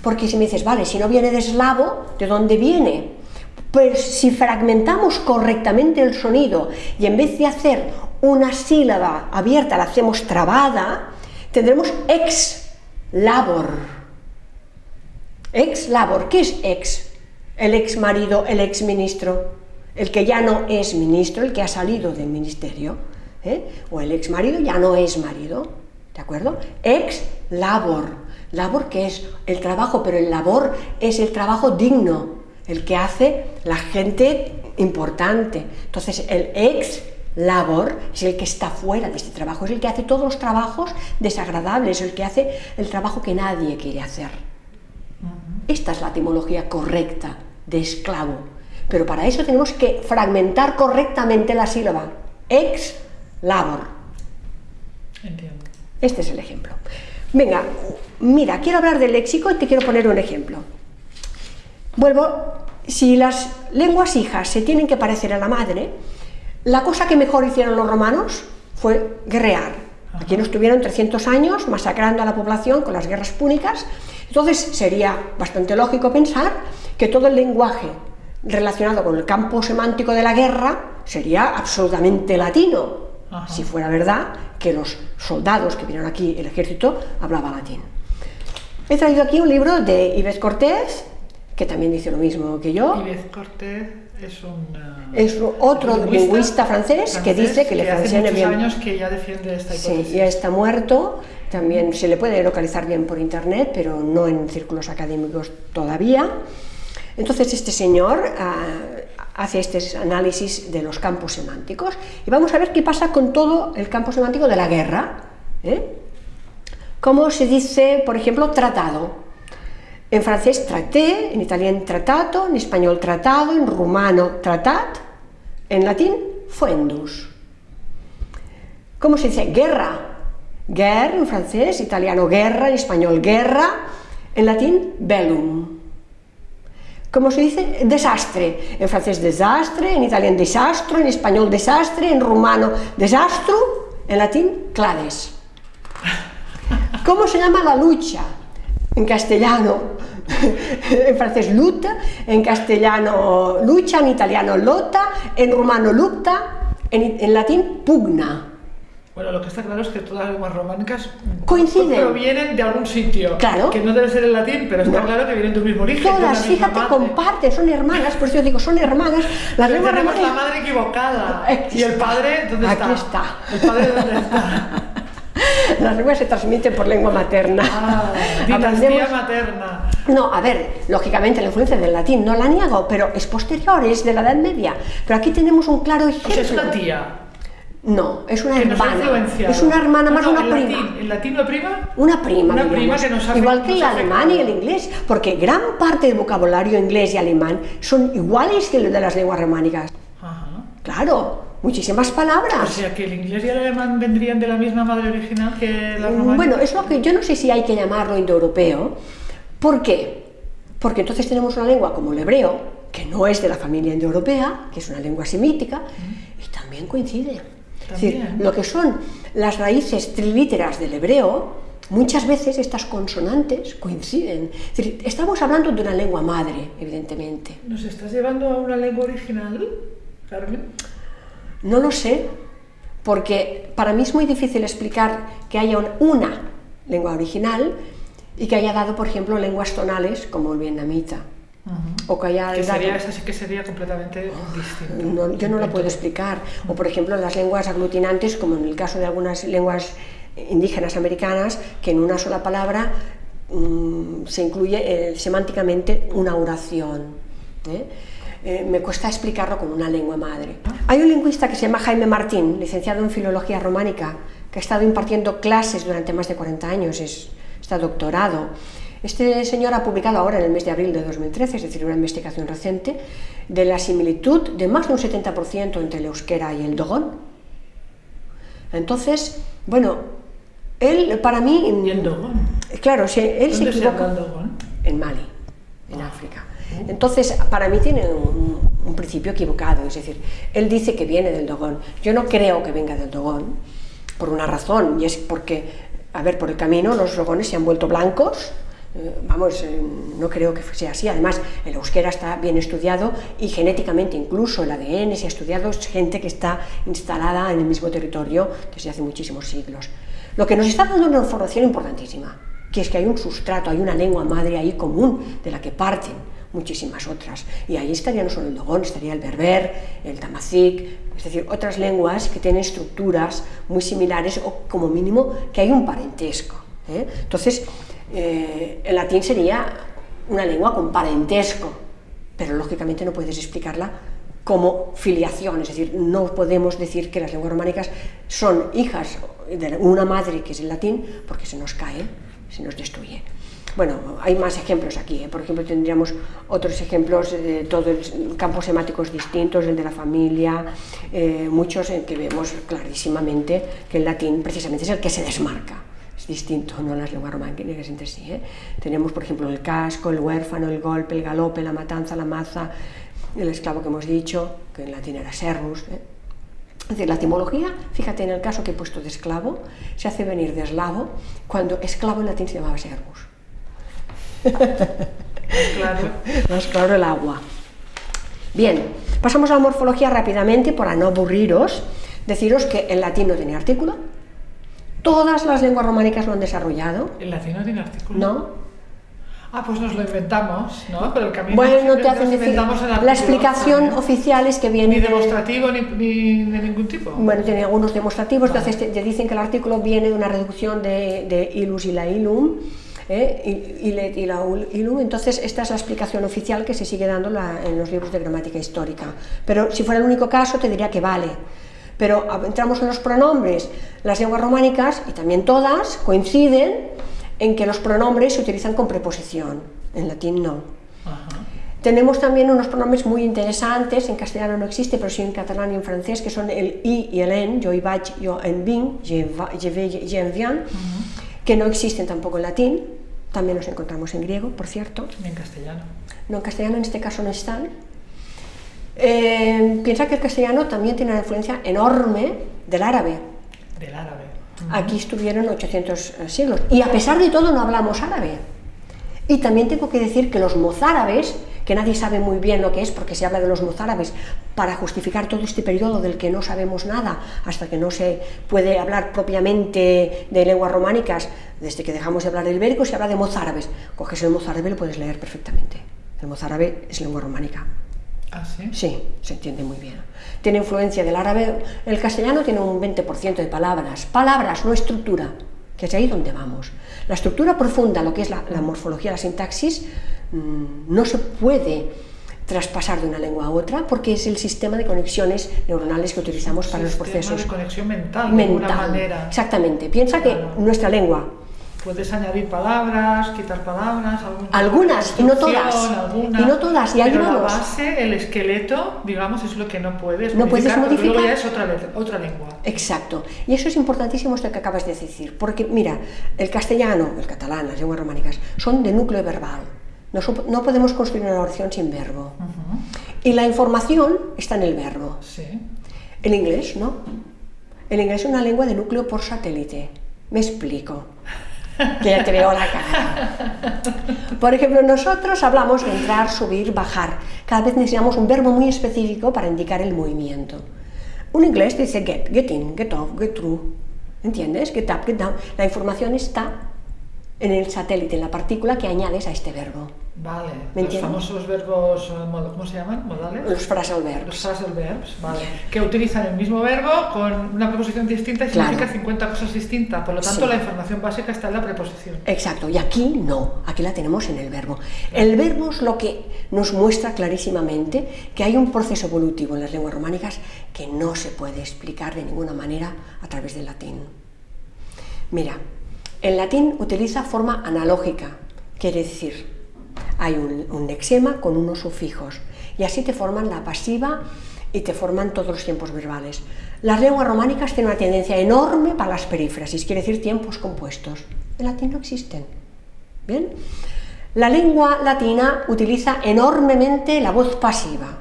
Porque si me dices, vale, si no viene de eslavo, ¿de dónde viene? Pues si fragmentamos correctamente el sonido y en vez de hacer una sílaba abierta la hacemos trabada, tendremos ex labor. Ex labor, ¿qué es ex? El ex marido, el ex ministro el que ya no es ministro, el que ha salido del ministerio, ¿eh? o el ex marido ya no es marido, ¿de acuerdo? Ex labor, labor que es el trabajo, pero el labor es el trabajo digno, el que hace la gente importante. Entonces, el ex labor es el que está fuera de este trabajo, es el que hace todos los trabajos desagradables, el que hace el trabajo que nadie quiere hacer. Esta es la etimología correcta de esclavo. Pero para eso tenemos que fragmentar correctamente la sílaba. Ex labor.
Entiendo.
Este es el ejemplo. Venga, mira, quiero hablar del léxico y te quiero poner un ejemplo. Vuelvo, si las lenguas hijas se tienen que parecer a la madre, la cosa que mejor hicieron los romanos fue guerrear. Aquí no estuvieron 300 años masacrando a la población con las guerras púnicas, entonces sería bastante lógico pensar que todo el lenguaje relacionado con el campo semántico de la guerra sería absolutamente latino, si fuera verdad que los soldados que vinieron aquí, el ejército, hablaba latín. He traído aquí un libro de Ives Cortés, que también dice lo mismo que yo.
Ives Cortés es un...
es otro lingüista, francés, que dice que, le
funciona bien. años que ya defiende esta hipótesis.
Sí, ya está muerto, también se le puede localizar bien por internet, pero no en círculos académicos todavía. Entonces este señor ah, hace este análisis de los campos semánticos y vamos a ver qué pasa con todo el campo semántico de la guerra. ¿eh? ¿Cómo se dice, por ejemplo, tratado? En francés traté, en italiano tratato, en español tratado, en rumano tratat, en latín fuendus. ¿Cómo se dice guerra? Guerra en francés, italiano guerra, en español guerra, en latín bellum. ¿Cómo se dice? Desastre. En francés desastre, en italiano desastro, en español desastre, en rumano desastro, en latín clades. ¿Cómo se llama la lucha? En castellano, en francés luta, en castellano lucha, en italiano lota, en rumano lucta, en, en latín pugna.
Bueno, lo que está claro es que todas las lenguas románicas
coinciden.
Provienen de algún sitio.
Claro.
Que no debe ser el latín, pero está claro que vienen de un mismo origen.
Todas, fíjate, comparten, son hermanas, por eso yo digo, son hermanas.
Las lenguas tenemos la madre equivocada. ¿Y el padre dónde
está?
Aquí
está.
¿El padre dónde está?
Las lenguas se transmiten por lengua materna.
Ah, dinastía materna.
No, a ver, lógicamente la influencia del latín no la niego, pero es posterior, es de la Edad Media. Pero aquí tenemos un claro ejemplo.
O es una tía.
No, es una hermana. Es una hermana más una prima.
Latín, ¿El latín prima?
Una prima,
una prima que nos
Igual que el alemán y el inglés, porque gran parte del vocabulario inglés y alemán son iguales que los de las lenguas románicas.
Ajá.
Claro, muchísimas palabras.
O sea, que el inglés y el alemán vendrían de la misma madre original que la románica.
Bueno, es lo que yo no sé si hay que llamarlo indoeuropeo, ¿Por qué? Porque entonces tenemos una lengua como el hebreo, que no es de la familia indoeuropea, que es una lengua semítica, y también coincide. Es decir, lo que son las raíces trilíteras del hebreo, muchas veces estas consonantes coinciden. Es decir, estamos hablando de una lengua madre, evidentemente.
¿Nos estás llevando a una lengua original, Carmen?
No lo sé, porque para mí es muy difícil explicar que haya una lengua original y que haya dado, por ejemplo, lenguas tonales como el vietnamita.
O que haya sería, esa sí que sería completamente distinto.
yo no lo puedo explicar. O por ejemplo las lenguas aglutinantes, como en el caso de algunas lenguas indígenas americanas, que en una sola palabra mm, se incluye eh, semánticamente una oración. ¿eh? Eh, me cuesta explicarlo con una lengua madre. Hay un lingüista que se llama Jaime Martín, licenciado en Filología Románica, que ha estado impartiendo clases durante más de 40 años, es, está doctorado. Este señor ha publicado ahora en el mes de abril de 2013, es decir, una investigación reciente, de la similitud de más de un 70% entre el euskera y el dogón. Entonces, bueno, él para mí...
¿Y el dogón?
Claro, si él
se
equivoca...
el dogón?
En Mali, en África. Entonces, para mí tiene un, un, principio equivocado, es decir, él dice que viene del dogón. Yo no creo que venga del dogón, por una razón, y es porque, a ver, por el camino los dogones se han vuelto blancos, vamos, eh, no creo que sea así. Además, el euskera está bien estudiado y genéticamente incluso el ADN se ha estudiado, es gente que está instalada en el mismo territorio desde hace muchísimos siglos. Lo que nos está dando una información importantísima, que es que hay un sustrato, hay una lengua madre ahí común de la que parten muchísimas otras. Y ahí estaría no solo el dogón, estaría el berber, el tamazic, es decir, otras lenguas que tienen estructuras muy similares o como mínimo que hay un parentesco. ¿eh? Entonces, eh, el latín sería una lengua con parentesco, pero lógicamente no puedes explicarla como filiación, es decir, no podemos decir que las lenguas románicas son hijas de una madre que es el latín, porque se nos cae, se nos destruye. Bueno, hay más ejemplos aquí, ¿eh? por ejemplo tendríamos otros ejemplos de todos campos semáticos distintos, el de la familia, eh, muchos en que vemos clarísimamente que el latín precisamente es el que se desmarca distinto, no las lenguas románicas entre sí. ¿eh? Tenemos, por ejemplo, el casco, el huérfano, el golpe, el galope, la matanza, la maza, el esclavo que hemos dicho, que en latín era servus. ¿eh? Es decir, la etimología, fíjate en el caso que he puesto de esclavo, se hace venir de eslavo, cuando esclavo en latín se llamaba servus.
Claro.
Más claro el agua. Bien, pasamos a la morfología rápidamente para no aburriros. Deciros que el latín no tiene artículo, Todas las lenguas románicas lo han desarrollado.
¿El latín no tiene artículo?
No.
Ah, pues nos lo inventamos, ¿no? Pero el camino
bueno, no te hacen decir. La explicación oficial es que viene.
Ni demostrativo ni, de ningún tipo.
Bueno, tiene algunos demostrativos, entonces te, dicen que el artículo viene de una reducción de, de ilus y la ilum. ¿eh? y, y, la ilum, entonces esta es la explicación oficial que se sigue dando en los libros de gramática histórica. Pero si fuera el único caso, te diría que vale. Pero entramos en los pronombres. Las lenguas románicas, y también todas, coinciden en que los pronombres se utilizan con preposición. En latín no. Tenemos también unos pronombres muy interesantes, en castellano no existe, pero sí en catalán y en francés, que son el i y el en, yo y vaig, yo en vin, je, vais, je viens, que no existen tampoco en latín, también los encontramos en griego, por cierto.
Ni en castellano.
No, en castellano en este caso no están. Eh, piensa que el castellano también tiene una influencia enorme del árabe.
Del árabe.
Aquí estuvieron 800 eh, siglos. Y a pesar de todo no hablamos árabe. Y también tengo que decir que los mozárabes, que nadie sabe muy bien lo que es porque se habla de los mozárabes, para justificar todo este periodo del que no sabemos nada, hasta que no se puede hablar propiamente de lenguas románicas, desde que dejamos de hablar del ibérico se habla de mozárabes. Coges el mozárabe y lo puedes leer perfectamente. El mozárabe es lengua románica.
¿Ah, sí?
Sí, se entiende muy bien. Tiene influencia del árabe. El castellano tiene un 20% de palabras. Palabras, no estructura, que es ahí donde vamos. La estructura profunda, lo que es la, morfología, la sintaxis, mm, no se puede traspasar de una lengua a otra porque es el sistema de conexiones neuronales que utilizamos para los procesos.
de conexión mental, de alguna manera.
Exactamente. Piensa que nuestra lengua
Puedes añadir palabras, quitar palabras,
algunas y no todas. Y no todas, y
pero la base, el esqueleto, digamos, es lo que no puedes
no puedes modificar.
Luego ya es otra, otra lengua.
Exacto. Y eso es importantísimo esto que acabas de decir, porque mira, el castellano, el catalán, las lenguas románicas, son de núcleo verbal. No, no podemos construir una oración sin verbo. Y la información está en el verbo.
Sí.
El inglés, ¿no? El inglés es una lengua de núcleo por satélite. Me explico que ya te la cara. Por ejemplo, nosotros hablamos de entrar, subir, bajar. Cada vez necesitamos un verbo muy específico para indicar el movimiento. Un inglés dice get, get in, get off, get through. ¿Entiendes? Get up, get down. La información está en el satélite, en la partícula que añades a este verbo.
Vale, los famosos verbos, eh, ¿cómo se llaman? ¿Modales?
Los phrasal verbs.
Los phrasal verbs, vale. Que utilizan el mismo verbo con una preposición distinta y significa 50 cosas distintas. Por lo tanto, la información básica está en la preposición.
Exacto, y aquí no, aquí la tenemos en el verbo. El verbo es lo que nos muestra clarísimamente que hay un proceso evolutivo en las lenguas románicas que no se puede explicar de ninguna manera a través del latín. Mira, el latín utiliza forma analógica, quiere decir hay un, lexema con unos sufijos y así te forman la pasiva y te forman todos los tiempos verbales. Las lenguas románicas tienen una tendencia enorme para las perífrasis, quiere decir tiempos compuestos. En latín no existen. ¿Bien? La lengua latina utiliza enormemente la voz pasiva.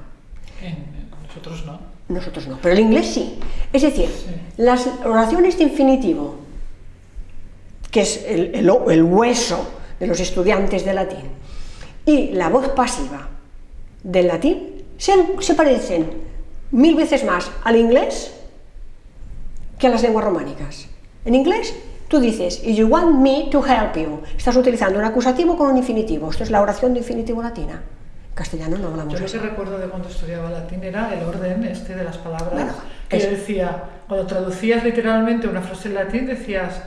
nosotros no.
Nosotros no, pero el inglés sí. Es decir, las oraciones de infinitivo, que es el, el hueso de los estudiantes de latín, y la voz pasiva del latín se, parecen mil veces más al inglés que a las lenguas románicas. En inglés tú dices, you want me to help you, estás utilizando un acusativo con un infinitivo, esto es la oración de infinitivo latina. En castellano no hablamos
Yo lo que recuerdo de cuando estudiaba latín era el orden este de las palabras, que yo decía, cuando traducías literalmente una frase en latín decías,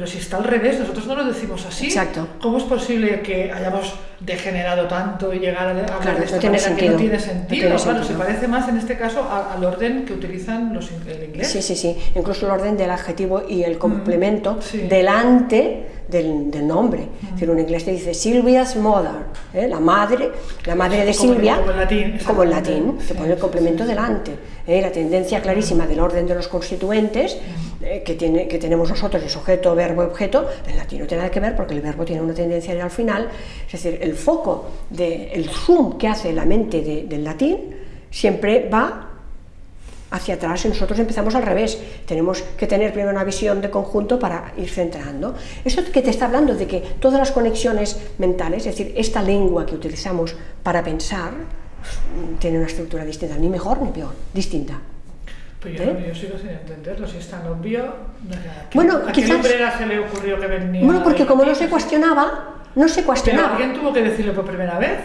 pero si está al revés, nosotros no lo decimos así.
Exacto.
¿Cómo es posible que hayamos degenerado tanto y llegar a hablar
claro,
de esta
no tiene
manera
sentido.
que no tiene sentido? claro, se parece más en este caso al orden que utilizan los el inglés.
Sí, sí, sí. Incluso el orden del adjetivo y el complemento delante del, del nombre. Es decir, un inglés te dice Silvia's mother, ¿eh? la madre, la madre de Silvia,
como en latín,
como en latín se pone el complemento delante. ¿Eh? La tendencia clarísima del orden de los constituentes eh, que, tiene, que tenemos nosotros, el sujeto, verbo, objeto, en latín no tiene nada que ver porque el verbo tiene una tendencia al final, es decir, el foco, de, el zoom que hace la mente del latín siempre va hacia atrás y nosotros empezamos al revés. Tenemos que tener primero una visión de conjunto para ir centrando. Eso que te está hablando de que todas las conexiones mentales, es decir, esta lengua que utilizamos para pensar, tiene una estructura distinta, ni mejor ni peor, distinta.
Pues yo, ¿Eh? yo sigo sin entenderlo, si es tan obvio. ¿a
bueno,
¿a
quizás,
qué se le ocurrió que venía?
Bueno, porque como no se cuestionaba, no se cuestionaba.
Pero alguien tuvo que decirlo por primera vez.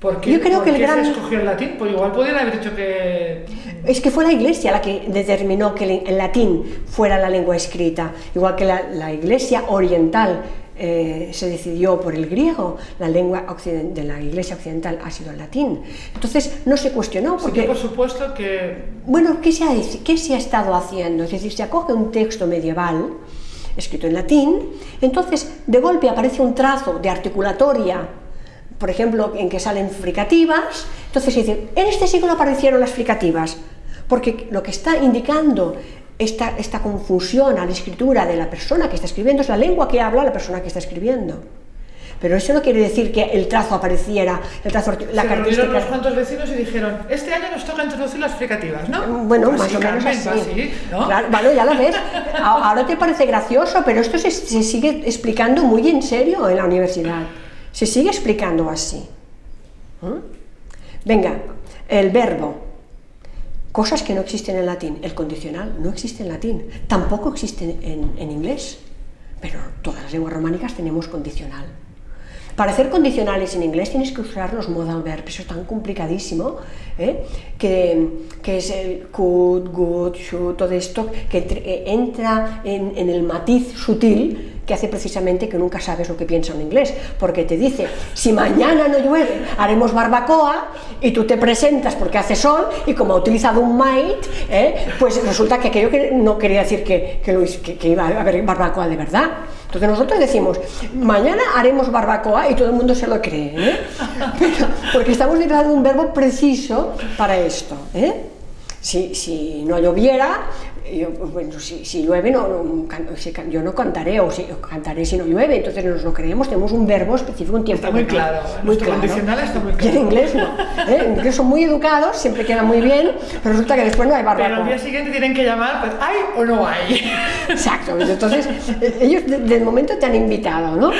¿Por qué,
Yo creo que el gran...
se escogió el latín? Pues igual podrían haber dicho que...
Es que fue la Iglesia la que determinó que el latín fuera la lengua escrita, igual que la, la Iglesia oriental eh, se decidió por el griego, la lengua de la Iglesia occidental ha sido el latín. Entonces no se cuestionó. Porque,
sí, por supuesto que...
Bueno, ¿qué se, ha, ¿qué se ha estado haciendo? Es decir, se acoge un texto medieval escrito en latín, entonces de golpe aparece un trazo de articulatoria por ejemplo, en que salen fricativas, entonces se dice, en este siglo aparecieron las fricativas, porque lo que está indicando esta, esta confusión a la escritura de la persona que está escribiendo es la lengua que habla la persona que está escribiendo. Pero eso no quiere decir que el trazo apareciera, el trazo,
la Se característica... unos cuantos vecinos y dijeron, este año nos toca introducir las fricativas, ¿no?
Bueno, más o menos así. ¿no? Claro, vale, ya lo ves. Ahora te parece gracioso, pero esto se, se sigue explicando muy en serio en la universidad. Se sigue explicando así. ¿Mm? Venga, el verbo. Cosas que no existen en latín. El condicional no existe en latín. Tampoco existe en, en inglés. Pero todas las lenguas románicas tenemos condicional. Para hacer condicionales en inglés tienes que usar los modal verbs, eso es tan complicadísimo, ¿eh? que, que, es el could, good, should, todo esto, que eh, entra en, en, el matiz sutil que hace precisamente que nunca sabes lo que piensa un inglés, porque te dice, si mañana no llueve, haremos barbacoa, y tú te presentas porque hace sol, y como ha utilizado un might, ¿eh? pues resulta que aquello que no quería decir que, que, que, que iba a haber barbacoa de verdad. Entonces nosotros decimos, mañana haremos barbacoa y todo el mundo se lo cree, ¿eh? porque estamos utilizando un verbo preciso para esto. ¿eh? Si, si, no lloviera, yo, bueno, si, si llueve, no, no, yo no cantaré, o si cantaré si no llueve, entonces nos lo creemos, tenemos un verbo específico, un tiempo.
Está muy claro, muy claro. condicional está muy claro.
Y en inglés no. ¿eh? En inglés son muy educados, siempre queda muy bien, pero resulta que después no hay barbacoa.
Pero al día siguiente tienen que llamar, pues, ¿hay o no hay?
Exacto, entonces ellos del momento te han invitado, ¿no?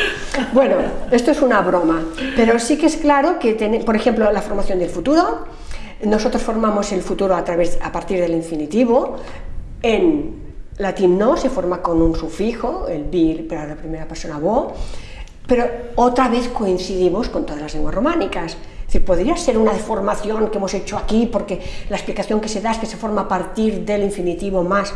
Bueno, esto es una broma, pero sí que es claro que, por ejemplo, la formación del futuro, nosotros formamos el futuro a, través, a partir del infinitivo, en latín no, se forma con un sufijo, el bir para la primera persona vo, pero otra vez coincidimos con todas las lenguas románicas. Es podría ser una deformación que hemos hecho aquí porque la explicación que se da es que se forma a partir del infinitivo más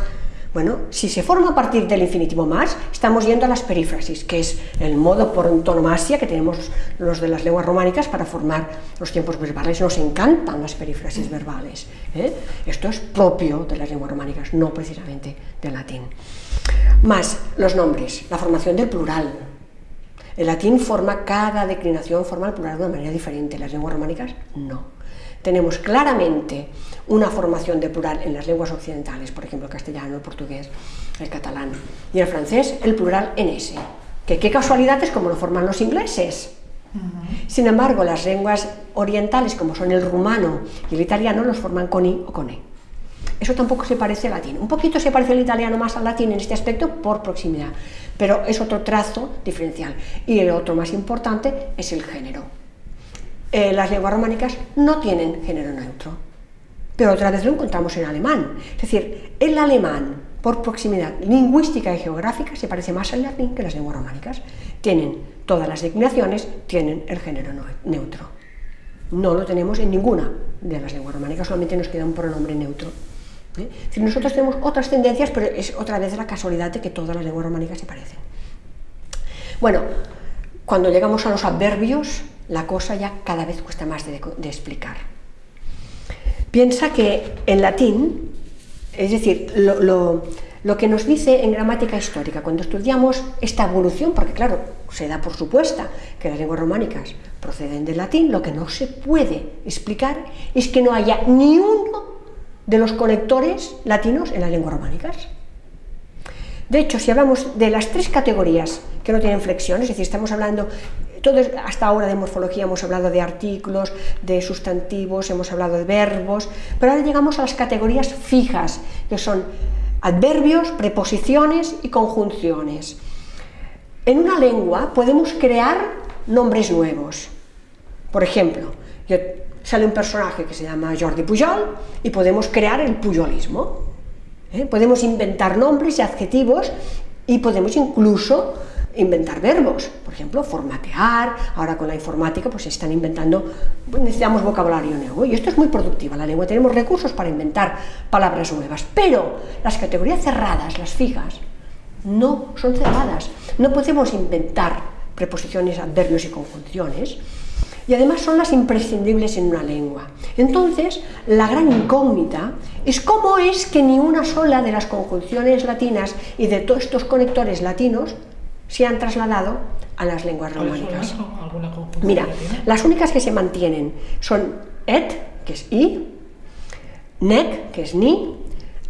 bueno, si se forma a partir del infinitivo más, estamos yendo a las perífrasis, que es el modo por antonomasia que tenemos los de las lenguas románicas para formar los tiempos verbales. Nos encantan las perífrasis verbales. ¿eh? Esto es propio de las lenguas románicas, no precisamente del latín. Más los nombres, la formación del plural. El latín forma, cada declinación forma el plural de una manera diferente, las lenguas románicas no tenemos claramente una formación de plural en las lenguas occidentales, por ejemplo el castellano, el portugués, el catalán, y el francés el plural en ese. Que qué casualidad es como lo forman los ingleses. Sin embargo, las lenguas orientales, como son el rumano y el italiano, los forman con i o con e. Eso tampoco se parece al latín. Un poquito se parece el italiano más al latín en este aspecto por proximidad, pero es otro trazo diferencial. Y el otro más importante es el género. Eh, las lenguas románicas no tienen género neutro. Pero otra vez lo encontramos en alemán. Es decir, el alemán, por proximidad lingüística y geográfica, se parece más al latín que las lenguas románicas. Tienen todas las declinaciones, tienen el género neutro. No lo tenemos en ninguna de las lenguas románicas, solamente nos queda un pronombre neutro. ¿eh? nosotros tenemos otras tendencias, pero es otra vez la casualidad de que todas las lenguas románicas se parecen. Bueno, cuando llegamos a los adverbios, la cosa ya cada vez cuesta más de, explicar. Piensa que en latín, es decir, lo, que nos dice en gramática histórica, cuando estudiamos esta evolución, porque claro, se da por supuesta que las lenguas románicas proceden del latín, lo que no se puede explicar es que no haya ni uno de los conectores latinos en las lenguas románicas. De hecho, si hablamos de las tres categorías que no tienen flexión, es decir, estamos hablando hasta ahora de morfología hemos hablado de artículos, de sustantivos, hemos hablado de verbos, pero ahora llegamos a las categorías fijas, que son adverbios, preposiciones y conjunciones. En una lengua podemos crear nombres nuevos. Por ejemplo, sale un personaje que se llama Jordi Pujol y podemos crear el pujolismo. ¿Eh? Podemos inventar nombres y adjetivos y podemos incluso inventar verbos, por ejemplo, formatear, ahora con la informática pues se están inventando, pues, necesitamos vocabulario nuevo. Y esto es muy productiva, la lengua tenemos recursos para inventar palabras nuevas, pero las categorías cerradas, las fijas, no son cerradas, no podemos inventar preposiciones, adverbios y conjunciones, y además son las imprescindibles en una lengua. Entonces, la gran incógnita es cómo es que ni una sola de las conjunciones latinas y de todos estos conectores latinos se han trasladado a las lenguas románicas. Mira, las únicas que se mantienen son et, que es i, nec, que es ni,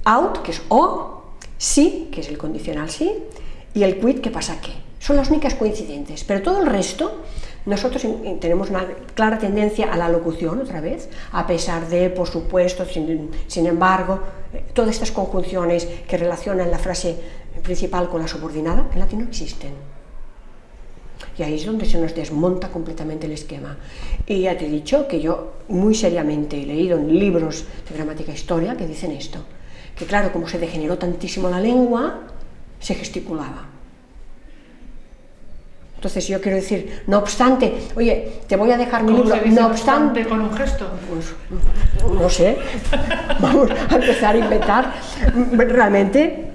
out, que es o, si, que es el condicional sí, y el quid, que pasa que. Son las únicas coincidentes, pero todo el resto, nosotros tenemos una clara tendencia a la locución, otra vez, a pesar de, por supuesto, sin, sin embargo, eh, todas estas conjunciones que relacionan la frase principal con la subordinada, en latín no existen. Y ahí es donde se nos desmonta completamente el esquema. Y ya te he dicho que yo muy seriamente he leído en libros de gramática e historia que dicen esto, que claro, como se degeneró tantísimo la lengua, se gesticulaba. Entonces yo quiero decir, no obstante, oye, te voy a dejar mi libro,
no
obstante,
con un gesto.
Pues, no sé, vamos a empezar a inventar realmente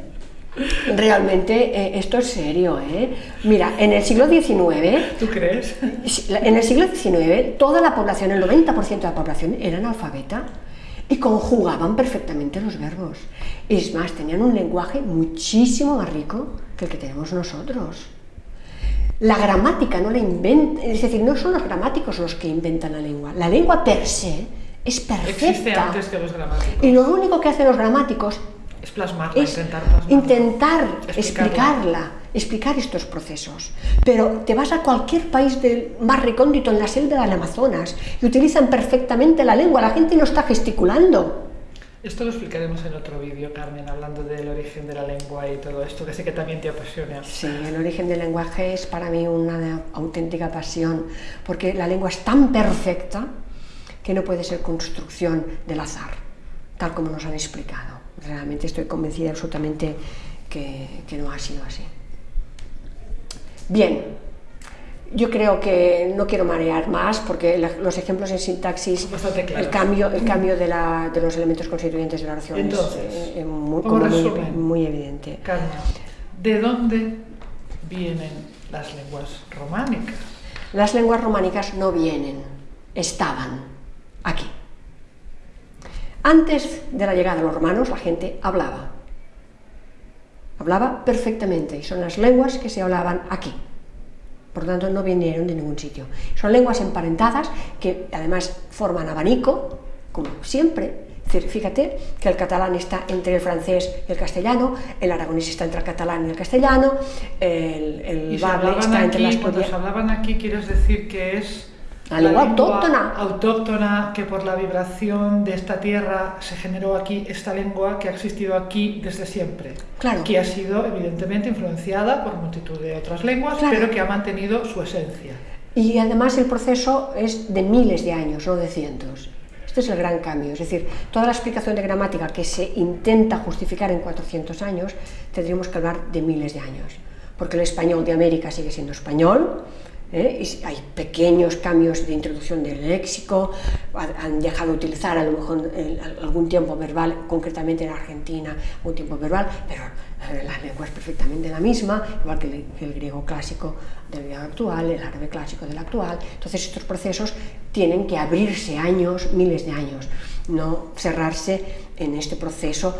Realmente eh, esto es serio, ¿eh? Mira, en el siglo XIX...
¿Tú crees?
En el siglo XIX toda la población, el 90% de la población era analfabeta y conjugaban perfectamente los verbos. Es más, tenían un lenguaje muchísimo más rico que el que tenemos nosotros. La gramática no la inventa, es decir, no son los gramáticos los que inventan la lengua. La lengua per se es perfecta.
Existe antes que los gramáticos.
Y lo único que hacen los gramáticos
es plasmarla,
es
intentar plasmarla.
intentar
Explicarla.
explicarla, explicar estos procesos. Pero te vas a cualquier país del más recóndito en la selva del Amazonas y utilizan perfectamente la lengua, la gente no está gesticulando.
Esto lo explicaremos en otro vídeo, Carmen, hablando del origen de la lengua y todo esto, que sé que también te apasiona.
Sí, el origen del lenguaje es para mí una auténtica pasión, porque la lengua es tan perfecta que no puede ser construcción del azar, tal como nos han explicado. Realmente estoy convencida absolutamente que, no ha sido así. Bien, yo creo que no quiero marear más porque la- los ejemplos en sintaxis, el cambio, el cambio de, la- de los elementos constituyentes de la oración es,
Entonces,
eh, eh, muy, evidente.
Carmen, ¿de dónde vienen las lenguas románicas?
Las lenguas románicas no vienen, estaban aquí. Antes de la llegada de los romanos, la gente hablaba. Hablaba perfectamente y son las lenguas que se hablaban aquí. Por tanto, no vinieron de ningún sitio. Son lenguas emparentadas que además forman abanico, como siempre. Fíjate que el catalán está entre el francés y el castellano, el aragonés está entre el catalán y el castellano, el, el
Y
está entre las
cuando se hablaban aquí, quieres decir que es
La lengua autóctona.
autóctona, que por la vibración de esta tierra se generó aquí esta lengua que ha existido aquí desde siempre.
Claro.
Que ha sido evidentemente influenciada por multitud de otras lenguas,
Claro.
pero que ha mantenido su esencia.
Y además el proceso es de miles de años, no de cientos. Este es el gran cambio. Es decir, toda la explicación de gramática que se intenta justificar en 400 años, tendríamos que hablar de miles de años. Porque el español de América sigue siendo español, ¿eh? hay pequeños cambios de introducción del léxico, ha- han dejado de utilizar a lo mejor algún tiempo verbal, concretamente en Argentina, un tiempo verbal, pero eh, la lengua es perfectamente la misma, igual que el, griego clásico del griego actual, el árabe clásico del actual. Entonces estos procesos tienen que abrirse años, miles de años, no cerrarse en este proceso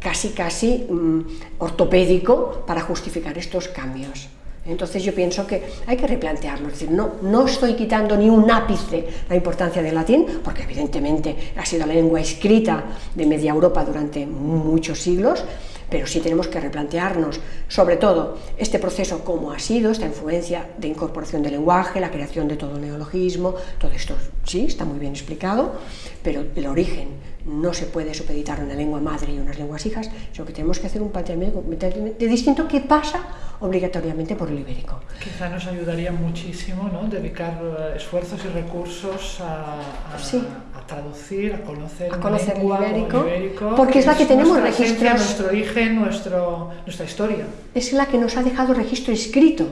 casi casi mm, ortopédico para justificar estos cambios. Entonces yo pienso que hay que replantearlo, decir, no, no estoy quitando ni un ápice la importancia del latín, porque evidentemente ha sido la lengua escrita de media Europa durante muchos siglos, pero sí tenemos que replantearnos, sobre todo, este proceso cómo ha sido, esta influencia de incorporación del lenguaje, la creación de todo el neologismo, todo esto sí, está muy bien explicado, pero el origen no se puede supeditar a una lengua madre y unas lenguas hijas, sino que tenemos que hacer un planteamiento completamente distinto que pasa obligatoriamente por el ibérico.
Quizá nos ayudaría muchísimo ¿no? dedicar eh, esfuerzos y recursos a, a-
Sí.
a traducir, a conocer,
A conocer el
lengua como
ibérico,
ibérico,
porque es la que tenemos registros.
nuestro origen, nuestro, nuestra historia.
es la que nos ha dejado registro escrito.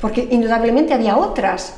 Porque indudablemente había otras,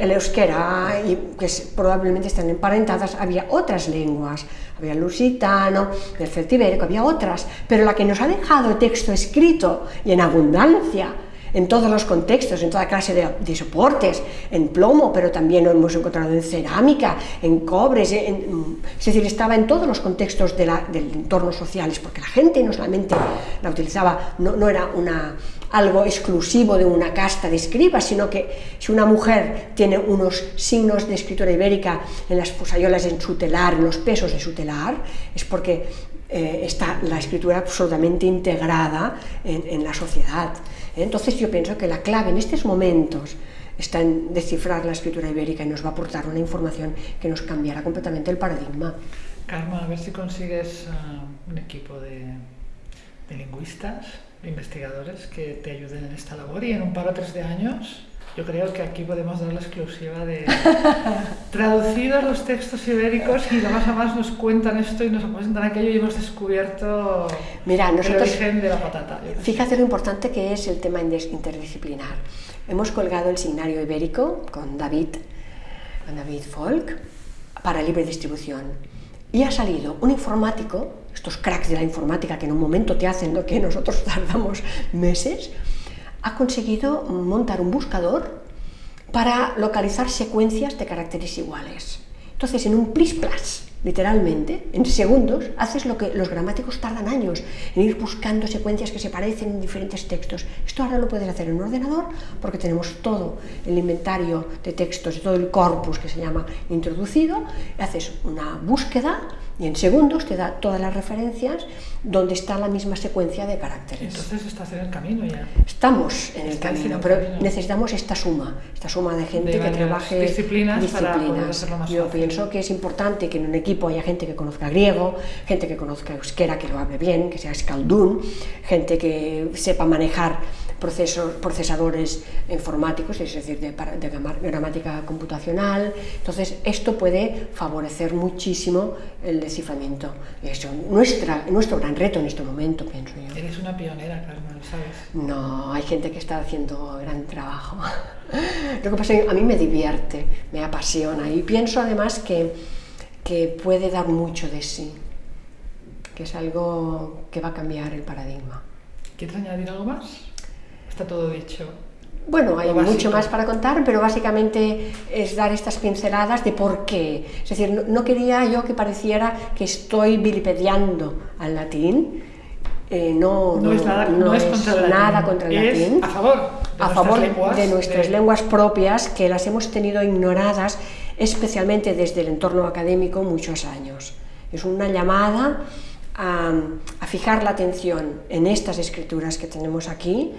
el euskera, y que probablemente están emparentadas, había otras lenguas, había el lusitano, el celtibérico, había otras, pero la que nos ha dejado texto escrito y en abundancia, en todos los contextos, en toda clase de, soportes, en plomo, pero también lo hemos encontrado en cerámica, en cobres, en- es decir, estaba en todos los contextos del entorno sociales, porque la gente no solamente la utilizaba, no, no era una, algo exclusivo de una casta de escribas, sino que si una mujer tiene unos signos de escritura ibérica en las posayolas en su telar, en los pesos de su telar, es porque eh, está la escritura absolutamente integrada en, en la sociedad. Entonces yo pienso que la clave en estos momentos está en descifrar la escritura ibérica y nos va a aportar una información que nos cambiará completamente el paradigma.
Karma, a ver si consigues ah, un equipo de, de lingüistas, investigadores que te ayuden en esta labor y en un par o tres de años yo creo que aquí podemos dar la exclusiva de traducidos los textos ibéricos y de más a más nos cuentan esto y nos apresentan aquello y hemos descubierto
Mira,
el
nosotros-
origen de la patata.
Fíjate lo importante que es el tema interdisciplinar. Hemos colgado el signario ibérico con David, con David Folk para libre distribución. Y ha salido un informático, estos cracks de la informática que en un momento te hacen lo que nosotros tardamos meses, ha conseguido montar un buscador para localizar secuencias de caracteres iguales. Entonces, en un plis plas literalmente, en segundos, haces lo que los gramáticos tardan años, en ir buscando secuencias que se parecen en diferentes textos. Esto ahora lo puedes hacer en un ordenador porque tenemos todo el inventario de textos, todo el corpus que se llama introducido, haces una búsqueda y en segundos te da todas las referencias donde está la misma secuencia de caracteres.
Entonces estás en el camino ya.
Estamos en el camino, pero necesitamos esta suma, esta suma de gente que trabaje
disciplinas, disciplinas. Para más
Yo pienso que es importante que en un equipo haya gente que conozca griego, gente que conozca euskera, que lo hable bien, que sea escaldún, gente que sepa manejar procesos, procesadores informáticos, es decir, de, de gramática computacional. Entonces, esto puede favorecer muchísimo el desciframiento. Es nuestra, nuestro gran reto en este momento, pienso yo.
Eres una pionera, Carmen, ¿sabes?
No, hay gente que está haciendo gran trabajo. Lo que pasa es que a mí me divierte, me apasiona y pienso además que, que puede dar mucho de sí, que es algo que va a cambiar el paradigma.
¿Quieres añadir algo más? Está todo dicho.
Bueno, hay mucho más para contar, pero básicamente es dar estas pinceladas de por qué. Es decir, no, quería yo que pareciera que estoy vilipediando al latín. Eh, no,
no, es nada, no es contra,
nada contra el latín.
A favor,
de, a favor de nuestras lenguas propias, que las hemos tenido ignoradas, especialmente desde el entorno académico, muchos años. Es una llamada a, a fijar la atención en estas escrituras que tenemos aquí,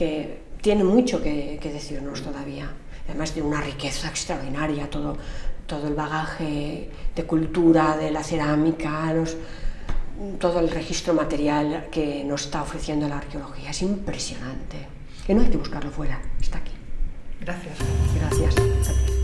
que tiene mucho que, decirnos todavía, además de una riqueza extraordinaria, todo, todo el bagaje de cultura, de la cerámica, todo el registro material que nos está ofreciendo la arqueología. Es impresionante. Que no hay que buscarlo fuera, está aquí.
Gracias.
Gracias.